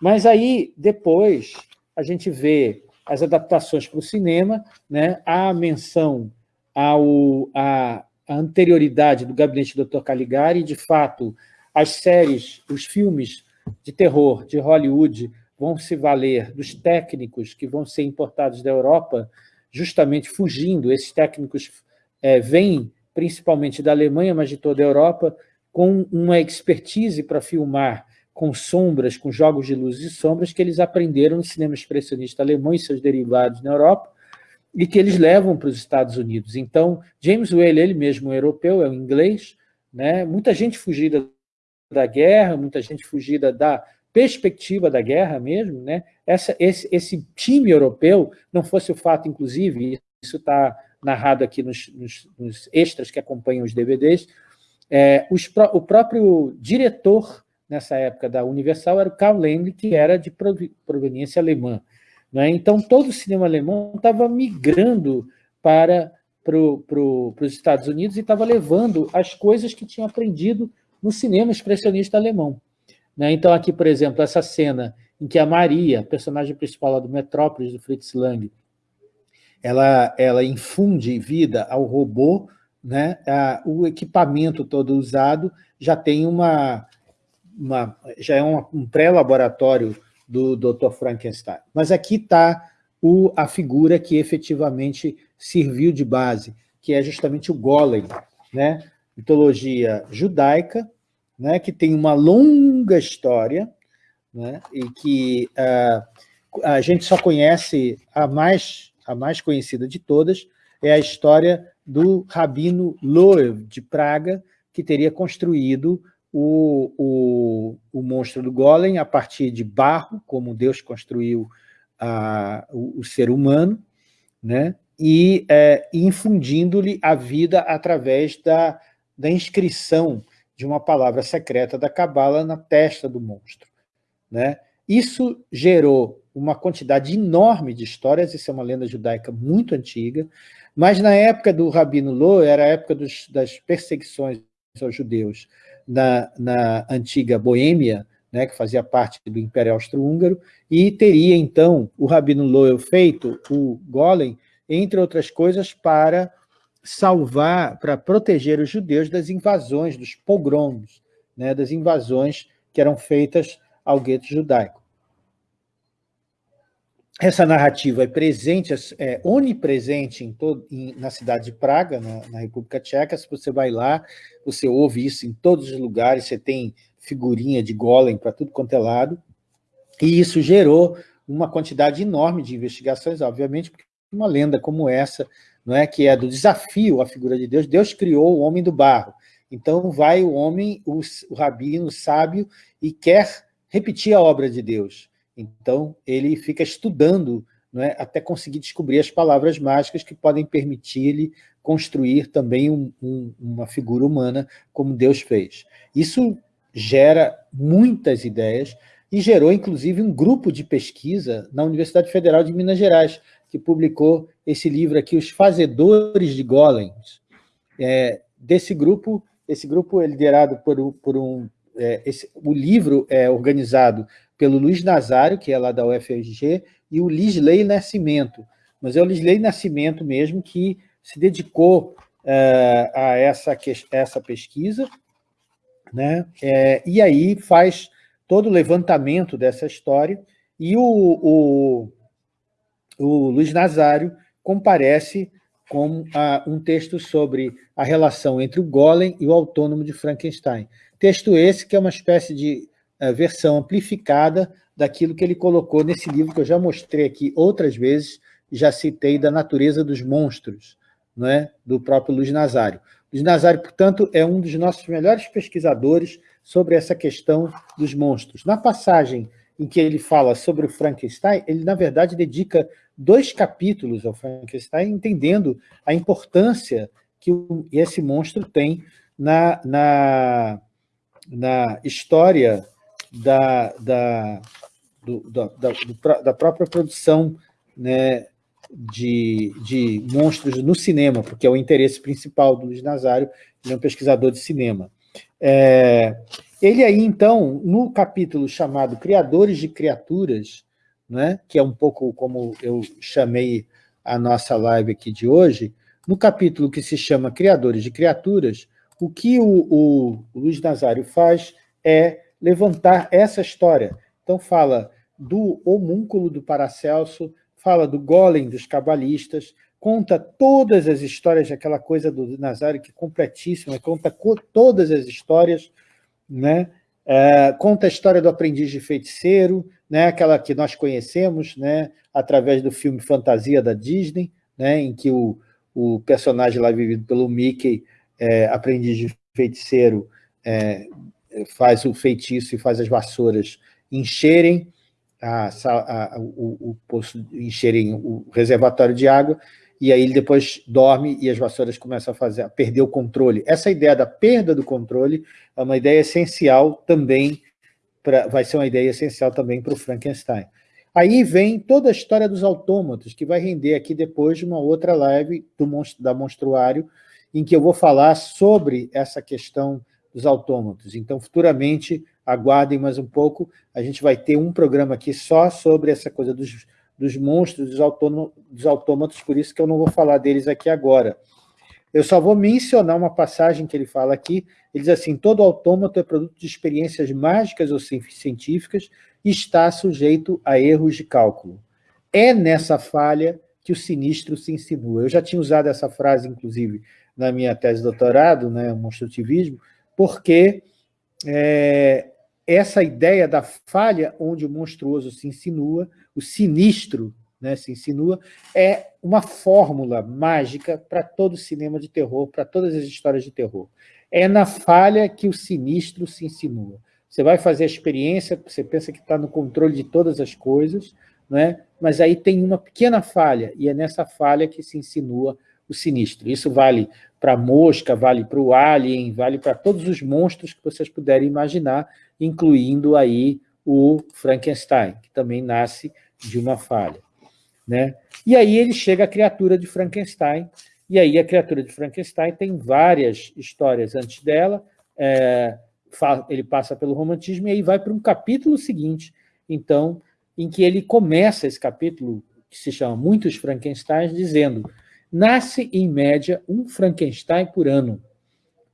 mas aí, depois, a gente vê as adaptações para o cinema, né? a menção ao, à, à anterioridade do gabinete do Dr. Caligari, de fato, as séries, os filmes de terror de Hollywood vão se valer dos técnicos que vão ser importados da Europa, justamente fugindo, esses técnicos é, vêm principalmente da Alemanha, mas de toda a Europa, com uma expertise para filmar com sombras, com jogos de luzes e sombras que eles aprenderam no cinema expressionista alemão e seus derivados na Europa, e que eles levam para os Estados Unidos. Então, James Whale, ele mesmo é europeu, é um inglês, né? muita gente fugida da guerra, muita gente fugida da perspectiva da guerra mesmo, né? Essa, esse, esse time europeu, não fosse o fato, inclusive, isso está narrado aqui nos, nos, nos extras que acompanham os DVDs, é, os, o próprio diretor, nessa época, da Universal era o Karl Laemmle, que era de proveniência alemã. Né? Então, todo o cinema alemão estava migrando para pro, pro, os Estados Unidos e estava levando as coisas que tinha aprendido no cinema expressionista alemão. Né? Então, aqui, por exemplo, essa cena em que a Maria, personagem principal do Metrópolis, do Fritz Lang, ela, ela infunde vida ao robô né, o equipamento todo usado já tem uma, uma, já é um, um pré-laboratório do Dr. Frankenstein. Mas aqui está a figura que efetivamente serviu de base, que é justamente o Golem, né? mitologia judaica, né? que tem uma longa história, né? e que uh, a gente só conhece, a mais, a mais conhecida de todas, é a história do Rabino Loew, de Praga, que teria construído o, o, o monstro do Golem a partir de barro, como Deus construiu a, o, o, ser humano, né? e é, infundindo-lhe a vida através da, da inscrição de uma palavra secreta da Cabala na testa do monstro. Né? Isso gerou uma quantidade enorme de histórias, isso é uma lenda judaica muito antiga, mas na época do Rabino Lo, era a época dos, das perseguições aos judeus na, na antiga Boêmia, né, que fazia parte do Império Austro-Húngaro, e teria, então, o Rabino Loel feito o Golem, entre outras coisas, para salvar, para proteger os judeus das invasões, dos pogroms, né, das invasões que eram feitas ao gueto judaico. Essa narrativa é presente, é onipresente em todo, em, na cidade de Praga, na, na, República Tcheca. Se você vai lá, você ouve isso em todos os lugares, você tem figurinha de golem para tudo quanto é lado. E isso gerou uma quantidade enorme de investigações, obviamente, porque uma lenda como essa, não é que é do desafio à figura de Deus, Deus criou o homem do barro. Então vai o homem, o, o rabino, o sábio, e quer repetir a obra de Deus. Então, ele fica estudando é, até conseguir descobrir as palavras mágicas que podem permitir-lhe construir também um, um, uma figura humana como Deus fez. Isso gera muitas ideias e gerou, inclusive, um grupo de pesquisa na Universidade Federal de Minas Gerais, que publicou esse livro aqui, Os Fazedores de Golems. É, desse grupo, esse grupo é liderado por, por um... É, esse, o livro é organizado pelo Luiz Nazário, que é lá da UFRG, e o Lisley Nascimento. Mas é o Lisley Nascimento mesmo que se dedicou uh, a essa, essa pesquisa, né? É, e aí faz todo o levantamento dessa história, e o, o, o Luiz Nazário comparece com a, um texto sobre a relação entre o Golem e o autônomo de Frankenstein. Texto esse que é uma espécie de versão amplificada daquilo que ele colocou nesse livro que eu já mostrei aqui outras vezes, já citei da natureza dos monstros, não é? do próprio Luiz Nazário. Luiz Nazário, portanto, é um dos nossos melhores pesquisadores sobre essa questão dos monstros. Na passagem em que ele fala sobre o Frankenstein, ele, na verdade, dedica dois capítulos ao Frankenstein, entendendo a importância que esse monstro tem na, na, na história da, da, do, da, da, da, própria produção né, de, de monstros no cinema, porque é o interesse principal do Luiz Nazário, ele é um pesquisador de cinema. É, ele aí, então, no capítulo chamado Criadores de Criaturas, né, que é um pouco como eu chamei a nossa live aqui de hoje, no capítulo que se chama Criadores de Criaturas, o que o, o, Luiz Nazário faz é levantar essa história. Então fala do homúnculo do Paracelso, fala do golem dos cabalistas, conta todas as histórias daquela coisa do Nazário, que é completíssima, conta todas as histórias, né? É, conta a história do aprendiz de feiticeiro, né? aquela que nós conhecemos né? através do filme Fantasia da Disney, né? em que o, o personagem lá vivido pelo Mickey, é, aprendiz de feiticeiro, é, faz o feitiço e faz as vassouras encherem a, a, o, o poço, encherem o reservatório de água, e aí ele depois dorme e as vassouras começam a, fazer, a perder o controle. Essa ideia da perda do controle é uma ideia essencial também, pra, vai ser uma ideia essencial também para o Frankenstein. Aí vem toda a história dos autômatos, que vai render aqui depois de uma outra live do, da Monstruário, em que eu vou falar sobre essa questão dos autômatos. Então, futuramente, aguardem mais um pouco, a gente vai ter um programa aqui só sobre essa coisa dos, dos monstros, dos, autômatos, dos autômatos, por isso que eu não vou falar deles aqui agora. Eu só vou mencionar uma passagem que ele fala aqui, ele diz assim, todo autômato é produto de experiências mágicas ou científicas e está sujeito a erros de cálculo. É nessa falha que o sinistro se insinua. Eu já tinha usado essa frase, inclusive, na minha tese de doutorado, né, o monstrutivismo, porque é, essa ideia da falha onde o monstruoso se insinua, o sinistro né, se insinua, é uma fórmula mágica para todo o cinema de terror, para todas as histórias de terror. É na falha que o sinistro se insinua. Você vai fazer a experiência, você pensa que está no controle de todas as coisas, né? mas aí tem uma pequena falha, e é nessa falha que se insinua o sinistro. Isso vale para a mosca, vale para o alien, vale para todos os monstros que vocês puderem imaginar, incluindo aí o Frankenstein, que também nasce de uma falha. Né? E aí ele chega à criatura de Frankenstein, e aí a criatura de Frankenstein tem várias histórias antes dela, é, ele passa pelo romantismo e aí vai para um capítulo seguinte, então, em que ele começa esse capítulo, que se chama Muitos Frankensteins, dizendo nasce, em média, um Frankenstein por ano.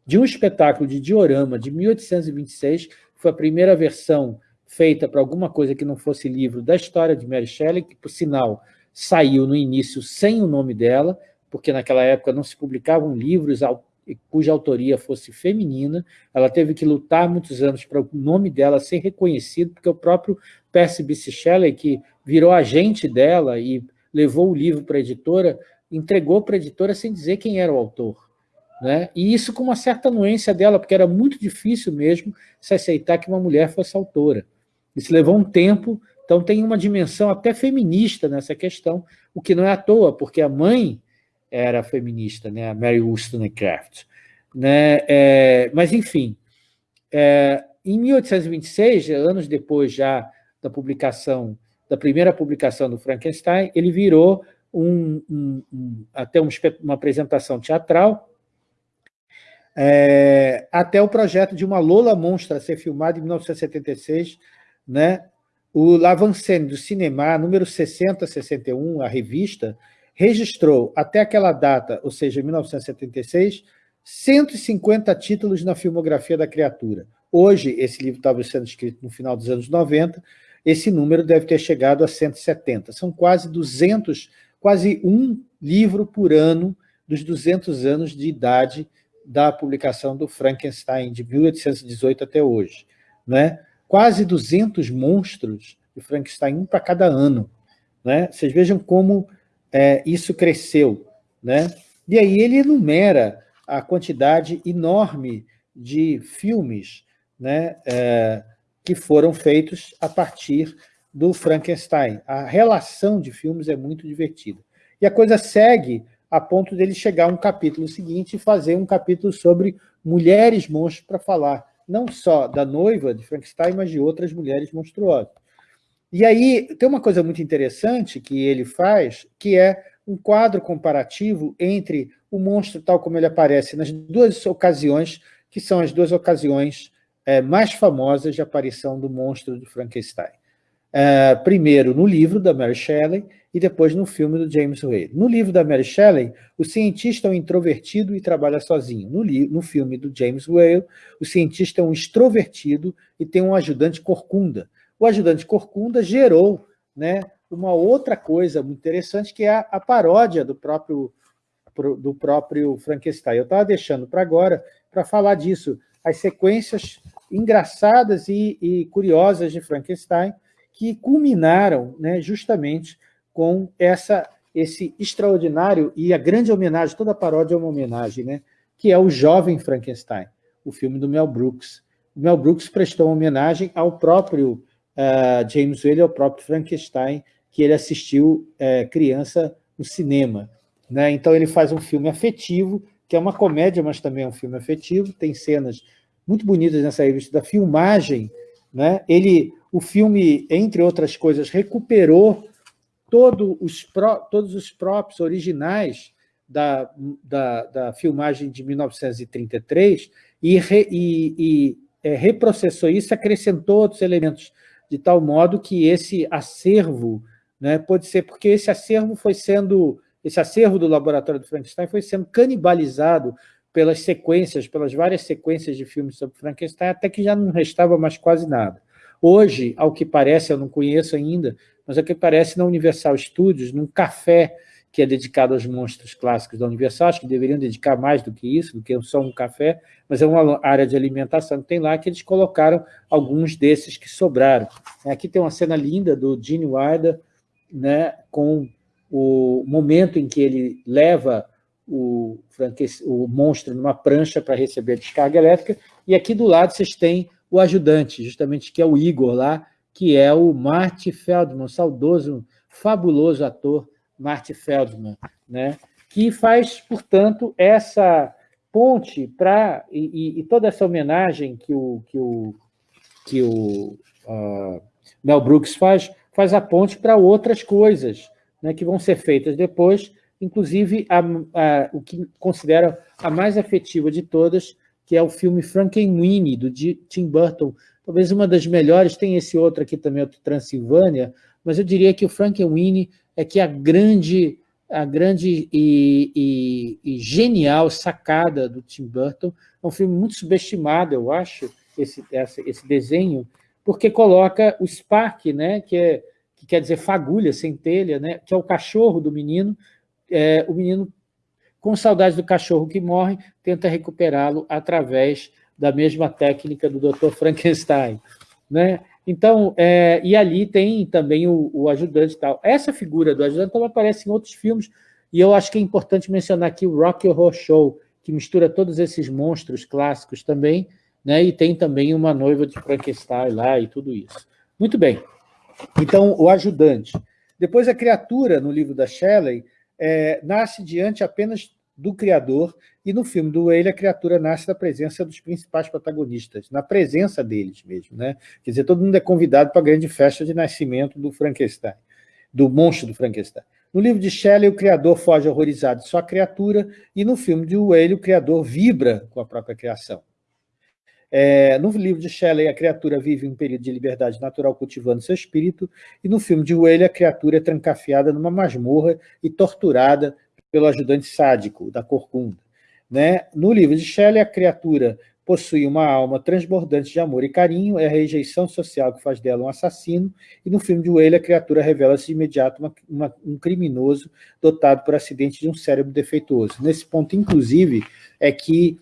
De um espetáculo de diorama de 1826, foi a primeira versão feita para alguma coisa que não fosse livro da história de Mary Shelley, que, por sinal, saiu no início sem o nome dela, porque naquela época não se publicavam livros cuja autoria fosse feminina, ela teve que lutar muitos anos para o nome dela ser reconhecido, porque o próprio Percy B.C. Shelley, que virou agente dela e levou o livro para a editora, entregou para a editora sem dizer quem era o autor. Né? E isso com uma certa anuência dela, porque era muito difícil mesmo se aceitar que uma mulher fosse autora. Isso levou um tempo, então tem uma dimensão até feminista nessa questão, o que não é à toa, porque a mãe era feminista, né? a Mary Wollstonecraft. Né? É, mas, enfim, é, em 1826, anos depois já da publicação, da primeira publicação do Frankenstein, ele virou um, um, um, até uma apresentação teatral, é, até o projeto de uma Lola Monstra ser filmado em 1976, né? o Lavancene do Cinema, número 6061, a revista, registrou até aquela data, ou seja, 1976, 150 títulos na filmografia da criatura. Hoje, esse livro estava sendo escrito no final dos anos 90, esse número deve ter chegado a 170. São quase 200 quase um livro por ano dos 200 anos de idade da publicação do Frankenstein, de 1818 até hoje. Né? Quase 200 monstros de Frankenstein, um para cada ano. Né? Vocês vejam como é, isso cresceu. Né? E aí ele enumera a quantidade enorme de filmes né, é, que foram feitos a partir do Frankenstein. A relação de filmes é muito divertida. E a coisa segue a ponto dele chegar a um capítulo seguinte e fazer um capítulo sobre mulheres monstros para falar não só da noiva de Frankenstein, mas de outras mulheres monstruosas. E aí tem uma coisa muito interessante que ele faz, que é um quadro comparativo entre o monstro tal como ele aparece nas duas ocasiões, que são as duas ocasiões é, mais famosas de aparição do monstro de Frankenstein. Uh, primeiro no livro da Mary Shelley e depois no filme do James Whale. No livro da Mary Shelley, o cientista é um introvertido e trabalha sozinho. No, no filme do James Whale, o cientista é um extrovertido e tem um ajudante corcunda. O ajudante corcunda gerou né, uma outra coisa muito interessante, que é a, a paródia do próprio, do próprio Frankenstein. Eu estava deixando para agora para falar disso, as sequências engraçadas e, e curiosas de Frankenstein, que culminaram né, justamente com essa, esse extraordinário e a grande homenagem, toda paródia é uma homenagem, né, que é o Jovem Frankenstein, o filme do Mel Brooks. O Mel Brooks prestou homenagem ao próprio uh, James Whale, ao próprio Frankenstein, que ele assistiu uh, criança no cinema. Né? Então ele faz um filme afetivo, que é uma comédia, mas também é um filme afetivo, tem cenas muito bonitas nessa revista da filmagem. Né? Ele o filme, entre outras coisas, recuperou todo os pró, todos os próprios originais da, da, da, filmagem de 1933 e, re, e, e é, reprocessou isso, acrescentou outros elementos, de tal modo que esse acervo, né, pode ser porque esse acervo foi sendo esse acervo do laboratório do Frankenstein foi sendo canibalizado pelas sequências, pelas várias sequências de filmes sobre Frankenstein, até que já não restava mais quase nada. Hoje, ao que parece, eu não conheço ainda, mas ao que parece, na Universal Studios, num café que é dedicado aos monstros clássicos da Universal, acho que deveriam dedicar mais do que isso, do que só um café, mas é uma área de alimentação que tem lá, que eles colocaram alguns desses que sobraram. Aqui tem uma cena linda do Gene Wilder, né, com o momento em que ele leva o, o monstro numa prancha para receber a descarga elétrica, e aqui do lado vocês têm o ajudante, justamente que é o Igor lá, que é o Marty Feldman, saudoso, fabuloso ator Marty Feldman, né? que faz, portanto, essa ponte para e, e, toda essa homenagem que o, que o, que o uh, Mel Brooks faz, faz a ponte para outras coisas né, que vão ser feitas depois, inclusive a, a, o que considero a mais afetiva de todas, que é o filme Frankenweenie, do Tim Burton, talvez uma das melhores, tem esse outro aqui também, outro Transilvânia, mas eu diria que o Frankenweenie é que a grande, a grande e, e, e, genial sacada do Tim Burton. É um filme muito subestimado, eu acho, esse, esse desenho, porque coloca o Spark, né, que, é, que quer dizer fagulha, centelha, né, que é o cachorro do menino, é, o menino, com saudade do cachorro que morre, tenta recuperá-lo através da mesma técnica do Dr. Frankenstein. Né? Então, é, e ali tem também o, o, ajudante e tal. Essa figura do ajudante também aparece em outros filmes, e eu acho que é importante mencionar aqui o Rock Horror Show, que mistura todos esses monstros clássicos também, né? e tem também uma noiva de Frankenstein lá e tudo isso. Muito bem. Então, o ajudante. Depois, a criatura, no livro da Shelley, é, nasce diante apenas do criador, e no filme do Whale a criatura nasce da presença dos principais protagonistas, na presença deles mesmo. Né? Quer dizer, todo mundo é convidado para a grande festa de nascimento do Frankenstein, do monstro do Frankenstein. No livro de Shelley, o criador foge horrorizado de sua criatura, e no filme de Whale, o criador vibra com a própria criação. É, no livro de Shelley, a criatura vive um período de liberdade natural cultivando seu espírito, e no filme de Whale, a criatura é trancafiada numa masmorra e torturada pelo ajudante sádico da corcunda. Né? No livro de Shelley, a criatura possui uma alma transbordante de amor e carinho, é a rejeição social que faz dela um assassino, e no filme de Whale, a criatura revela-se de imediato uma, uma, um criminoso dotado por acidente de um cérebro defeituoso. Nesse ponto, inclusive, é que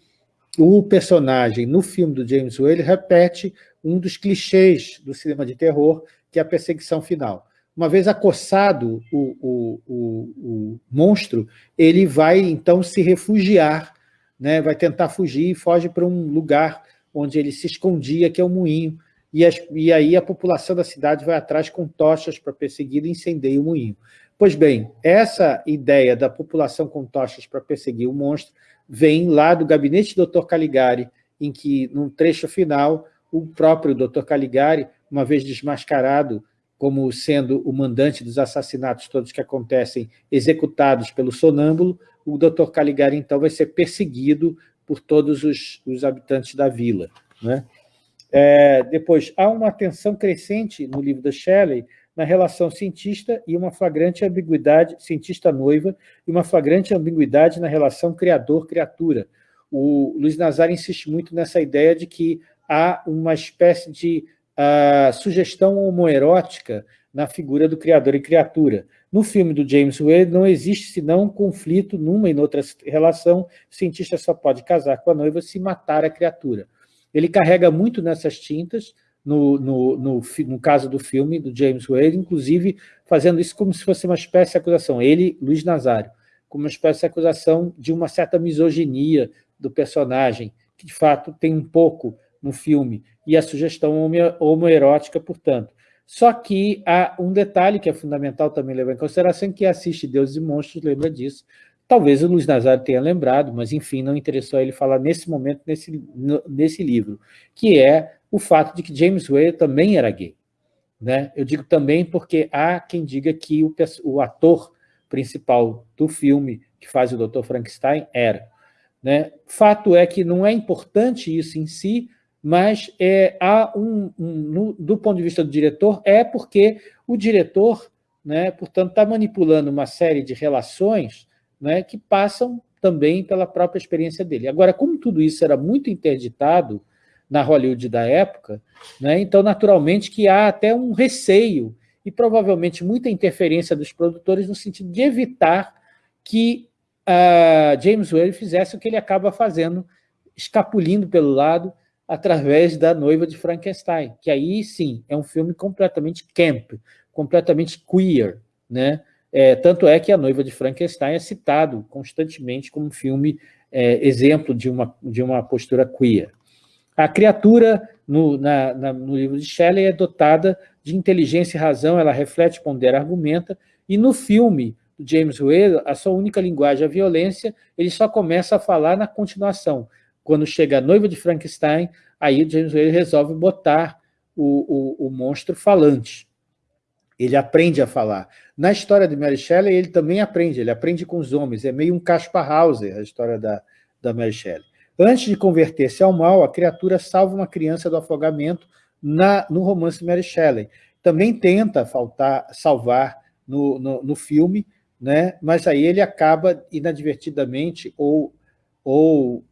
o personagem, no filme do James Whale, repete um dos clichês do cinema de terror, que é a perseguição final. Uma vez acossado o, o, o, o monstro, ele vai então se refugiar, né? vai tentar fugir e foge para um lugar onde ele se escondia, que é o moinho, e, as, e aí a população da cidade vai atrás com tochas para perseguir e incendeia o moinho. Pois bem, essa ideia da população com tochas para perseguir o monstro vem lá do gabinete do Dr. Caligari, em que, num trecho final, o próprio Dr. Caligari, uma vez desmascarado como sendo o mandante dos assassinatos todos que acontecem executados pelo sonâmbulo, o Dr. Caligari, então, vai ser perseguido por todos os, os habitantes da vila. Né? É, depois, há uma tensão crescente no livro da Shelley na relação cientista e uma flagrante ambiguidade, cientista-noiva, e uma flagrante ambiguidade na relação criador-criatura. O Luiz Nazar insiste muito nessa ideia de que há uma espécie de a sugestão homoerótica na figura do criador e criatura. No filme do James Whale não existe senão um conflito numa e noutra relação, o cientista só pode casar com a noiva se matar a criatura. Ele carrega muito nessas tintas, no, no, no, no caso do filme do James Whale, inclusive fazendo isso como se fosse uma espécie de acusação, ele, Luiz Nazário, como uma espécie de acusação de uma certa misoginia do personagem, que de fato tem um pouco no filme, e a sugestão homoerótica, portanto. Só que há um detalhe que é fundamental também levar em consideração, que assiste Deus e Monstros lembra disso. Talvez o Luiz Nazário tenha lembrado, mas enfim, não interessou ele falar nesse momento, nesse, nesse livro, que é o fato de que James Whale também era gay. Né? Eu digo também porque há quem diga que o, o ator principal do filme, que faz o Dr. Frankenstein, era. Né? Fato é que não é importante isso em si, mas é, há um, um no, do ponto de vista do diretor, é porque o diretor né? portanto, está manipulando uma série de relações né, que passam também pela própria experiência dele. Agora, como tudo isso era muito interditado na Hollywood da época, né, então, naturalmente, que há até um receio e provavelmente muita interferência dos produtores no sentido de evitar que uh, James Whale fizesse o que ele acaba fazendo, escapulindo pelo lado através da Noiva de Frankenstein, que aí, sim, é um filme completamente camp, completamente queer, né? É, tanto é que A Noiva de Frankenstein é citado constantemente como filme é, exemplo de uma, de uma postura queer. A criatura, no, na, na, no livro de Shelley, é dotada de inteligência e razão, ela reflete, pondera, argumenta, e no filme James Whale, a sua única linguagem é a violência, ele só começa a falar na continuação. Quando chega a noiva de Frankenstein, aí James Whale resolve botar o, o, o monstro falante. Ele aprende a falar. Na história de Mary Shelley, ele também aprende, ele aprende com os homens, é meio um Caspar Hauser, a história da, da Mary Shelley. Antes de converter-se ao mal, a criatura salva uma criança do afogamento na, no romance de Mary Shelley. Também tenta faltar, salvar no, no, no filme, né? mas aí ele acaba inadvertidamente ou, ou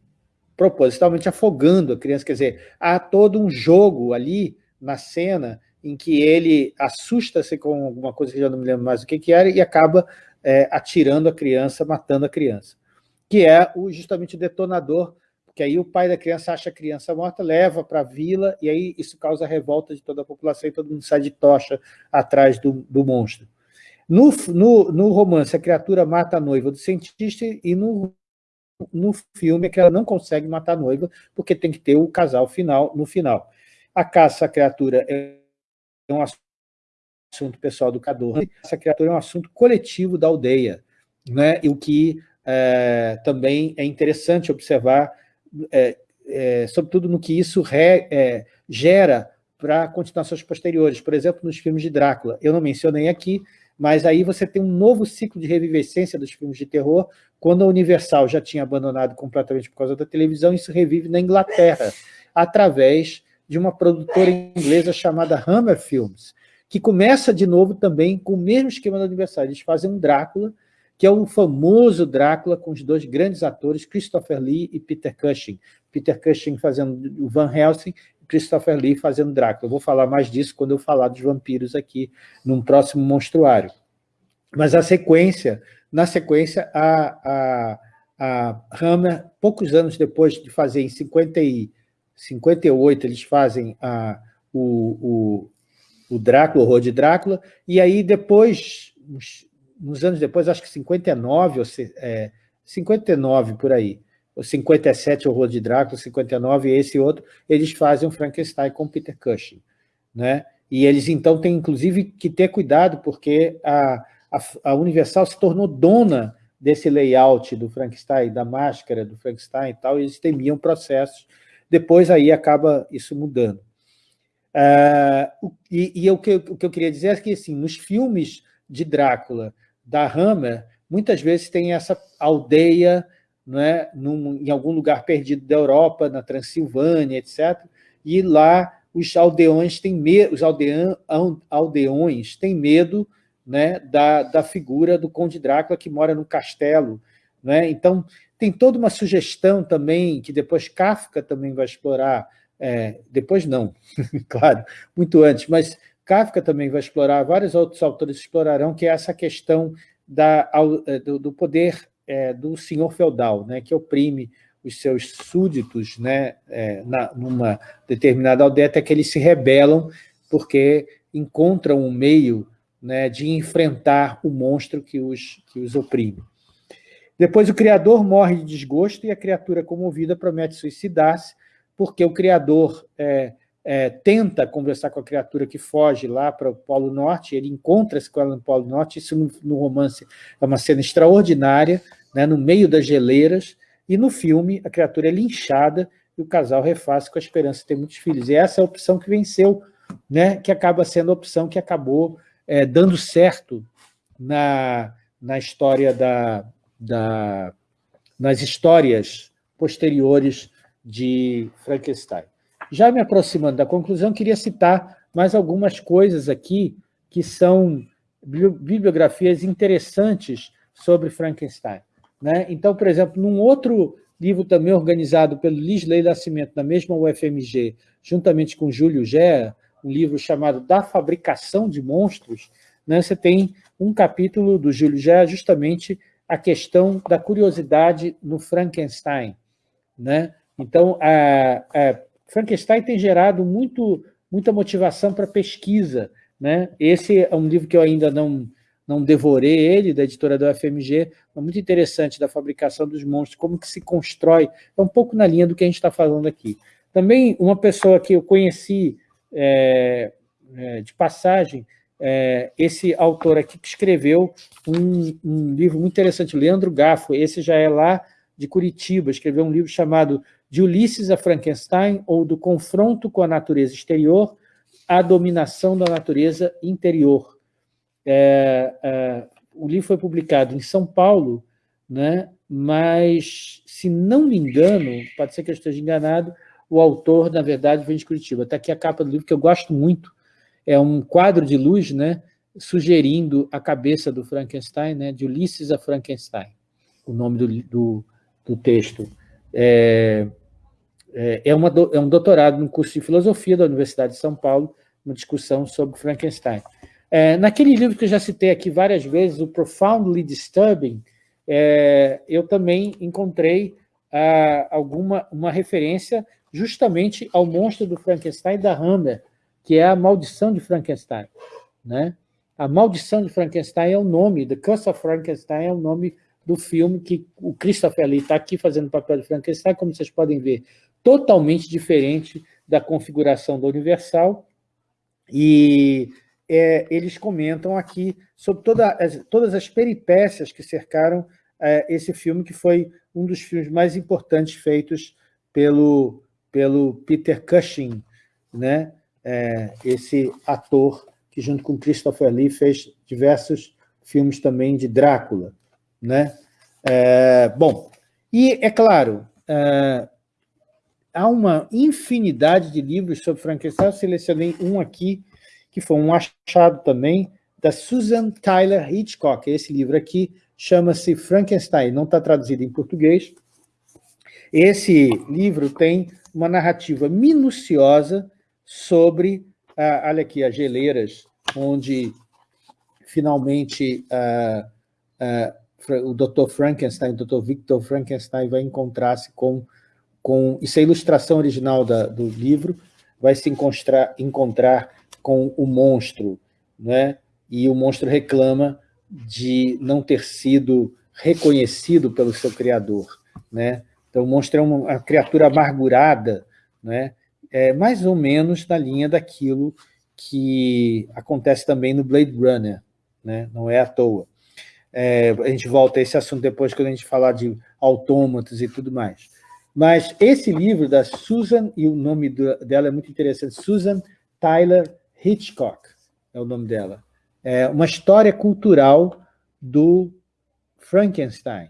propositalmente afogando a criança. Quer dizer, há todo um jogo ali na cena em que ele assusta-se com alguma coisa que já não me lembro mais o que, que era e acaba é, atirando a criança, matando a criança, que é o, justamente o detonador, porque aí o pai da criança acha a criança morta, leva para a vila, e aí isso causa revolta de toda a população e todo mundo sai de tocha atrás do, do monstro. No, no, no romance, a criatura mata a noiva do cientista e no no filme é que ela não consegue matar a noiva, porque tem que ter o casal final no final. A caça à criatura é um assunto pessoal do Cador, essa criatura é um assunto coletivo da aldeia, né? e o que é, também é interessante observar, é, é, sobretudo no que isso re, é, gera para continuações posteriores, por exemplo, nos filmes de Drácula. Eu não mencionei aqui, mas aí você tem um novo ciclo de revivescência dos filmes de terror, quando a Universal já tinha abandonado completamente por causa da televisão, isso revive na Inglaterra, através de uma produtora inglesa chamada Hammer Films, que começa de novo também com o mesmo esquema do aniversário. Eles fazem um Drácula, que é o famoso Drácula com os dois grandes atores, Christopher Lee e Peter Cushing. Peter Cushing fazendo o Van Helsing e Christopher Lee fazendo Drácula. Eu vou falar mais disso quando eu falar dos vampiros aqui, num próximo monstruário. Mas a sequência, na sequência, a, a, a Hammer, poucos anos depois de fazer, em 50 e 58 eles fazem a, o, o, o Drácula, o horror de Drácula, e aí depois, uns, uns anos depois, acho que 59, ou se, é, 59 por aí, ou 57 horror de Drácula, 59 e esse outro, eles fazem o Frankenstein com Peter Cushing. Né? E eles então têm inclusive que ter cuidado, porque a, a, Universal se tornou dona desse layout do Frankenstein, da máscara do Frankenstein e tal, e eles temiam processos depois aí acaba isso mudando. Uh, e, e o, que, o que eu queria dizer é que, assim, nos filmes de Drácula, da Hammer, muitas vezes tem essa aldeia né, num, em algum lugar perdido da Europa, na Transilvânia, etc. E lá os aldeões têm medo, os aldeões têm medo né, da, da figura do Conde Drácula que mora no castelo. Né? Então, tem toda uma sugestão também, que depois Kafka também vai explorar, é, depois não, claro, muito antes, mas Kafka também vai explorar, vários outros autores explorarão, que é essa questão da, é, do, do poder é, do senhor feudal, né, que oprime os seus súditos né, é, na, numa determinada aldeia, até que eles se rebelam porque encontram um meio né, de enfrentar o monstro que os, que os oprime. Depois o criador morre de desgosto e a criatura comovida promete suicidar-se, porque o criador é, é, tenta conversar com a criatura que foge lá para o Polo Norte, ele encontra-se com ela no Polo Norte, isso no, no romance é uma cena extraordinária, né, no meio das geleiras, e no filme a criatura é linchada e o casal refaz com a esperança de ter muitos filhos. E essa é a opção que venceu, né, que acaba sendo a opção que acabou é, dando certo na, na história da, da, nas histórias posteriores de Frankenstein. Já me aproximando da conclusão, queria citar mais algumas coisas aqui que são bibliografias interessantes sobre Frankenstein. Né? Então, por exemplo, num outro livro também organizado pelo Lisley Nascimento, na mesma UFMG, juntamente com Júlio Gera, um livro chamado Da Fabricação de Monstros, né, você tem um capítulo do Júlio Gera justamente a questão da curiosidade no Frankenstein. Né? Então, a, a Frankenstein tem gerado muito, muita motivação para pesquisa. Né? Esse é um livro que eu ainda não, não devorei ele, da editora do FMG, é muito interessante da fabricação dos monstros, como que se constrói, é um pouco na linha do que a gente está falando aqui. Também uma pessoa que eu conheci é, é, de passagem, é, esse autor aqui que escreveu um, um, livro muito interessante, Leandro Gaffo, esse já é lá de Curitiba, escreveu um livro chamado De Ulisses a Frankenstein, ou Do Confronto com a Natureza Exterior à Dominação da Natureza Interior. É, é, o livro foi publicado em São Paulo, né, mas, se não me engano, pode ser que eu esteja enganado, o autor, na verdade, vem de Curitiba. Está aqui a capa do livro, que eu gosto muito, é um quadro de luz, né, sugerindo a cabeça do Frankenstein, né, de Ulisses a Frankenstein, o nome do, do, do texto. É, é, é, uma, é um doutorado no curso de filosofia da Universidade de São Paulo, uma discussão sobre Frankenstein. É, naquele livro que eu já citei aqui várias vezes, o Profoundly Disturbing, é, eu também encontrei ah, alguma uma referência justamente ao monstro do Frankenstein da Hammer, que é a maldição de Frankenstein. Né? A maldição de Frankenstein é o nome, The Curse of Frankenstein é o nome do filme que o Christopher Lee está aqui fazendo o papel de Frankenstein, como vocês podem ver, totalmente diferente da configuração do Universal, e é, eles comentam aqui sobre toda, todas as peripécias que cercaram é, esse filme, que foi um dos filmes mais importantes feitos pelo, pelo Peter Cushing, né? é, esse ator que, junto com Christopher Lee, fez diversos filmes também de Drácula. Né? É, bom, e é claro, é, há uma infinidade de livros sobre Frankenstein, eu selecionei um aqui, que foi um achado também, da Susan Tyler Hitchcock. Esse livro aqui chama-se Frankenstein, não está traduzido em português. Esse livro tem uma narrativa minuciosa sobre, ah, olha aqui, as geleiras, onde finalmente ah, ah, o Dr. Frankenstein, o Dr. Victor Frankenstein vai encontrar-se com, com... Isso é a ilustração original da, do livro, vai se encontrar, encontrar com o monstro, né? e o monstro reclama de não ter sido reconhecido pelo seu criador. Né? Então, o monstro é uma, criatura amargurada, né? é mais ou menos na linha daquilo que acontece também no Blade Runner, né? não é à toa. É, a gente volta a esse assunto depois, quando a gente falar de autômatos e tudo mais. Mas esse livro da Susan, e o nome dela é muito interessante, Susan Tyler Hitchcock, é o nome dela. É uma história cultural do Frankenstein,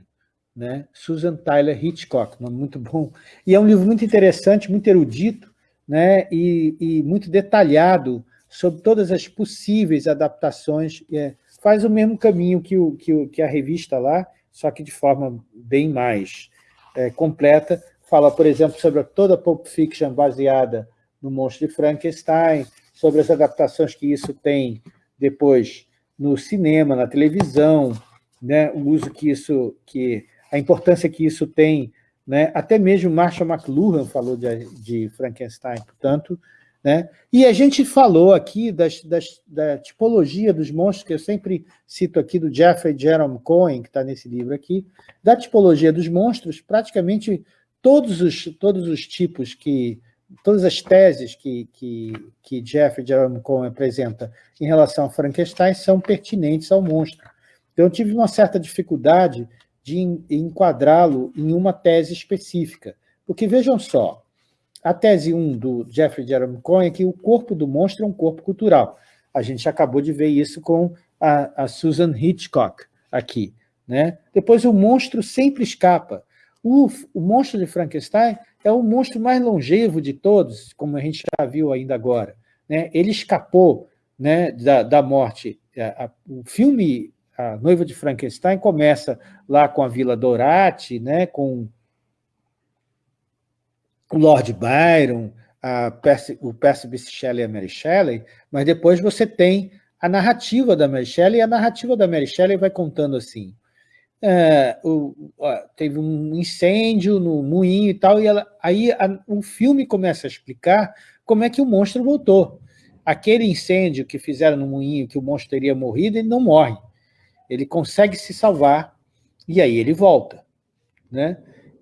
né? Susan Tyler Hitchcock, muito bom. E é um livro muito interessante, muito erudito, né, e, e muito detalhado sobre todas as possíveis adaptações. É, faz o mesmo caminho que, o, que, o, que a revista lá, só que de forma bem mais é, completa. Fala, por exemplo, sobre toda a Pulp Fiction baseada no Monstro de Frankenstein, sobre as adaptações que isso tem depois no cinema, na televisão, né, o uso que isso, que a importância que isso tem né? Até mesmo Marshall McLuhan falou de, de Frankenstein, portanto. Né? E a gente falou aqui das, das, da tipologia dos monstros, que eu sempre cito aqui do Jeffrey Jerome Cohen, que está nesse livro aqui, da tipologia dos monstros, praticamente todos os, todos os tipos que, todas as teses que, que, que Jeffrey Jerome Cohen apresenta em relação a Frankenstein são pertinentes ao monstro. Então, eu tive uma certa dificuldade de enquadrá-lo em uma tese específica. Porque, vejam só, a tese 1 do Jeffrey Jerome Cohen é que o corpo do monstro é um corpo cultural. A gente acabou de ver isso com a, a Susan Hitchcock aqui. Né? Depois, o monstro sempre escapa. O, o monstro de Frankenstein é o monstro mais longevo de todos, como a gente já viu ainda agora. Né? Ele escapou né, da, da morte. A, o filme A Noiva de Frankenstein começa lá com a Vila Dorati, né, com o Lord Byron, Percy, o Percy Bysshe Shelley e a Mary Shelley, mas depois você tem a narrativa da Mary Shelley, e a narrativa da Mary Shelley vai contando assim, é, o, ó, teve um incêndio no moinho e tal, e ela, aí a, o filme começa a explicar como é que o monstro voltou. Aquele incêndio que fizeram no moinho, que o monstro teria morrido, ele não morre. Ele consegue se salvar, e aí ele volta. Né?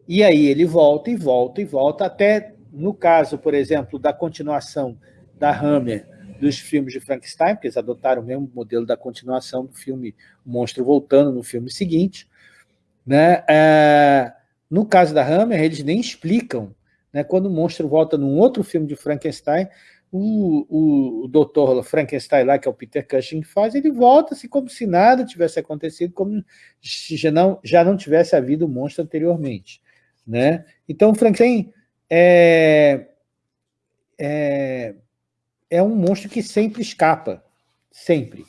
E aí ele volta e volta e volta, até no caso, por exemplo, da continuação da Hammer dos filmes de Frankenstein, porque eles adotaram o mesmo modelo da continuação do filme O Monstro Voltando no filme seguinte. Né? É, no caso da Hammer, eles nem explicam. Né? Quando o monstro volta num outro filme de Frankenstein, o, o, doutor Frankenstein lá, que é o Peter Cushing, faz, ele volta assim como se nada tivesse acontecido, como se já não, já não tivesse havido o monstro anteriormente. Né? Então, Frankenstein é, é, é um monstro que sempre escapa, sempre.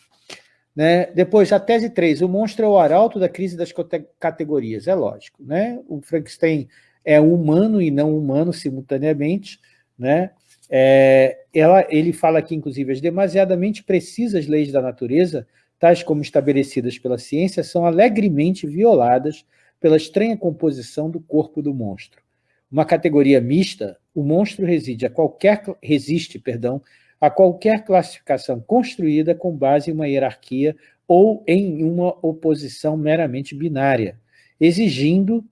Né? Depois, a tese 3, o monstro é o arauto da crise das categorias, é lógico. Né? O Frankenstein é humano e não humano simultaneamente. Né? É, ela, ele fala aqui, inclusive, as demasiadamente precisas leis da natureza, tais como estabelecidas pela ciência, são alegremente violadas pela estranha composição do corpo do monstro. Uma categoria mista, o monstro reside a qualquer, resiste perdão, a qualquer classificação construída com base em uma hierarquia ou em uma oposição meramente binária, exigindo,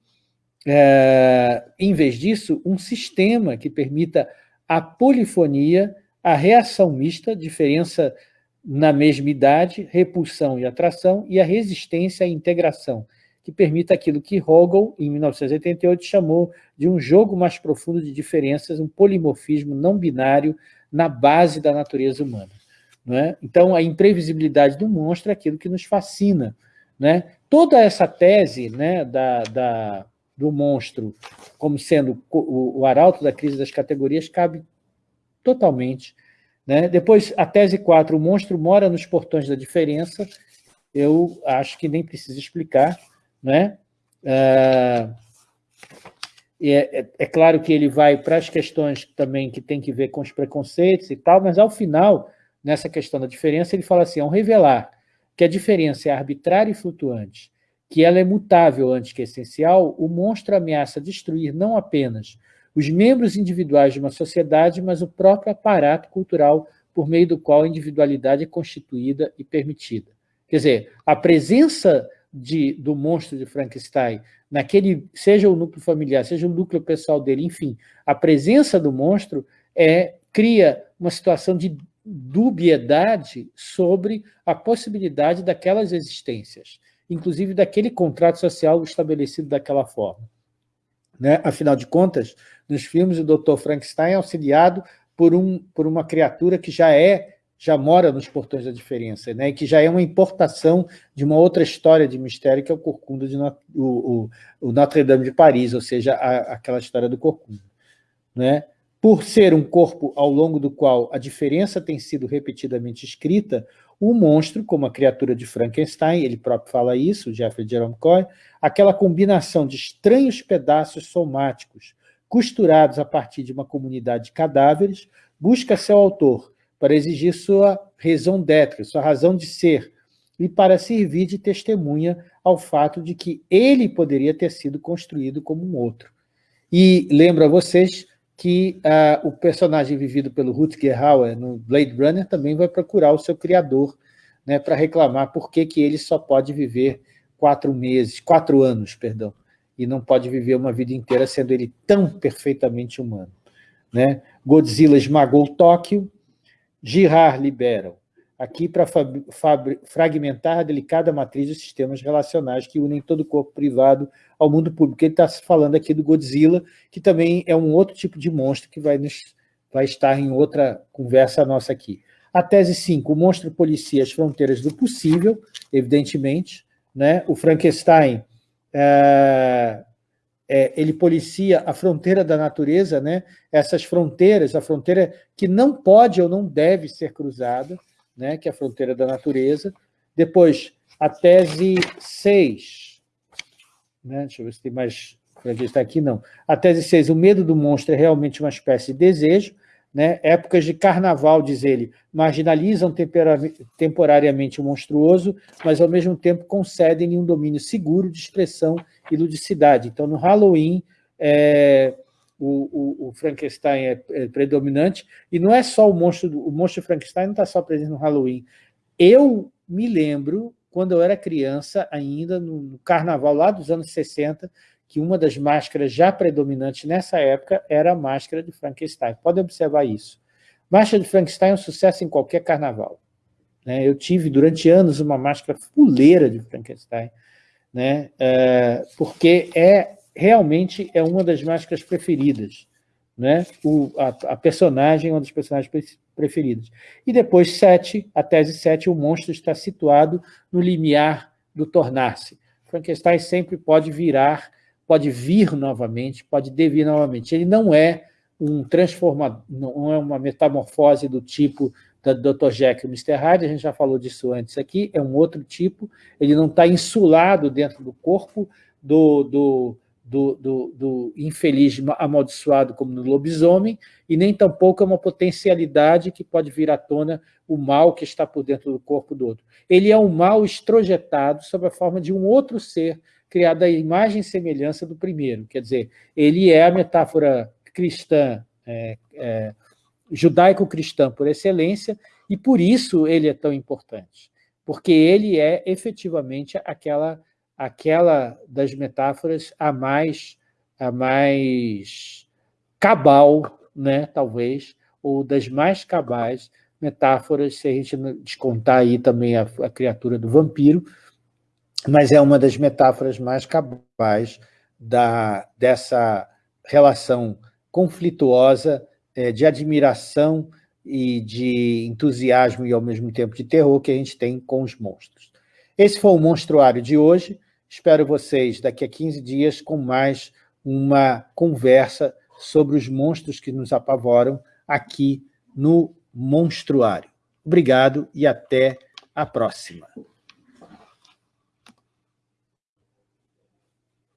é, em vez disso, um sistema que permita a polifonia, a reação mista, diferença na mesma idade, repulsão e atração, e a resistência à integração, que permita aquilo que Hegel, em 1988, chamou de um jogo mais profundo de diferenças, um polimorfismo não binário na base da natureza humana. É? Então, a imprevisibilidade do monstro é aquilo que nos fascina. Né? Toda essa tese né, da, da, do monstro como sendo o, o arauto da crise das categorias cabe totalmente. Né? Depois, a tese 4, o monstro mora nos portões da diferença, eu acho que nem preciso explicar. Né? Ah, é, é, é, claro que ele vai para as questões também que tem que ver com os preconceitos e tal, mas ao final, nessa questão da diferença, ele fala assim, ao revelar que a diferença é arbitrária e flutuante, que ela é mutável antes que essencial, o monstro ameaça destruir não apenas os membros individuais de uma sociedade, mas o próprio aparato cultural por meio do qual a individualidade é constituída e permitida. Quer dizer, a presença de, do monstro de Frankenstein naquele, seja o núcleo familiar, seja o núcleo pessoal dele, enfim, a presença do monstro é, cria uma situação de dubiedade sobre a possibilidade daquelas existências, inclusive daquele contrato social estabelecido daquela forma. Né? Afinal de contas, nos filmes, o Dr. Frankenstein é auxiliado por, um, por uma criatura que já é já mora nos Portões da Diferença, né? que já é uma importação de uma outra história de mistério, que é o Corcunda de o, o, o Notre Dame de Paris, ou seja, a, aquela história do Corcunda. Né? Por ser um corpo ao longo do qual a diferença tem sido repetidamente escrita, o monstro, como a criatura de Frankenstein, ele próprio fala isso, Jeffrey Jerome Coy, aquela combinação de estranhos pedaços somáticos costurados a partir de uma comunidade de cadáveres, busca seu autor para exigir sua raison d'être, sua razão de ser, e para servir de testemunha ao fato de que ele poderia ter sido construído como um outro. E lembro a vocês que uh, o personagem vivido pelo Rutger Hauer no Blade Runner também vai procurar o seu criador né, para reclamar por que, que ele só pode viver quatro meses, quatro anos, perdão, e não pode viver uma vida inteira sendo ele tão perfeitamente humano. Né? Godzilla esmagou Tóquio, Girard liberam, aqui para fragmentar a delicada matriz dos sistemas relacionais que unem todo o corpo privado ao mundo público. Ele está falando aqui do Godzilla, que também é um outro tipo de monstro que vai, nos, vai estar em outra conversa nossa aqui. A tese 5, o monstro policia as fronteiras do possível, evidentemente. Né? O Frankenstein é, é, ele policia a fronteira da natureza, né? essas fronteiras, a fronteira que não pode ou não deve ser cruzada, né, que é a fronteira da natureza. Depois, a tese 6, né, deixa eu ver se tem mais está aqui, não. A tese 6, o medo do monstro é realmente uma espécie de desejo, né? épocas de carnaval, diz ele, marginalizam temporariamente o monstruoso, mas ao mesmo tempo concedem-lhe um domínio seguro de expressão e ludicidade. Então, no Halloween, é, o, o, o, Frankenstein é, é, predominante, e não é só o monstro, o monstro Frankenstein não está só presente no Halloween. Eu me lembro, quando eu era criança, ainda no, no carnaval lá dos anos 60, que uma das máscaras já predominantes nessa época era a máscara de Frankenstein. Pode observar isso. Máscara de Frankenstein é um sucesso em qualquer carnaval. Né? Eu tive, durante anos, uma máscara fuleira de Frankenstein, né? É, porque é realmente é uma das máscaras preferidas. Né? O, a, a, personagem é uma das personagens preferidas. E depois, sete, a tese 7, o monstro está situado no limiar do tornar-se. Frankenstein sempre pode virar pode vir novamente, pode devir novamente. Ele não é um transformador, não é uma metamorfose do tipo da Dr. Jekyll e Mr. Hyde, a gente já falou disso antes aqui, é um outro tipo, ele não está insulado dentro do corpo do, do, do, do, do infeliz amaldiçoado como no lobisomem, e nem tampouco é uma potencialidade que pode vir à tona o mal que está por dentro do corpo do outro. Ele é um mal estrojetado sob a forma de um outro ser criado à imagem e semelhança do primeiro. Quer dizer, ele é a metáfora cristã, é, é, judaico-cristã por excelência, e por isso ele é tão importante, porque ele é efetivamente aquela, aquela das metáforas a mais, a mais cabal, né, talvez, ou das mais cabais metáforas, se a gente descontar aí também a, a criatura do vampiro, mas é uma das metáforas mais cabais da, dessa relação conflituosa é, de admiração e de entusiasmo e, ao mesmo tempo, de terror que a gente tem com os monstros. Esse foi o Monstruário de hoje. Espero vocês daqui a 15 dias com mais uma conversa sobre os monstros que nos apavoram aqui no Monstruário. Obrigado e até a próxima.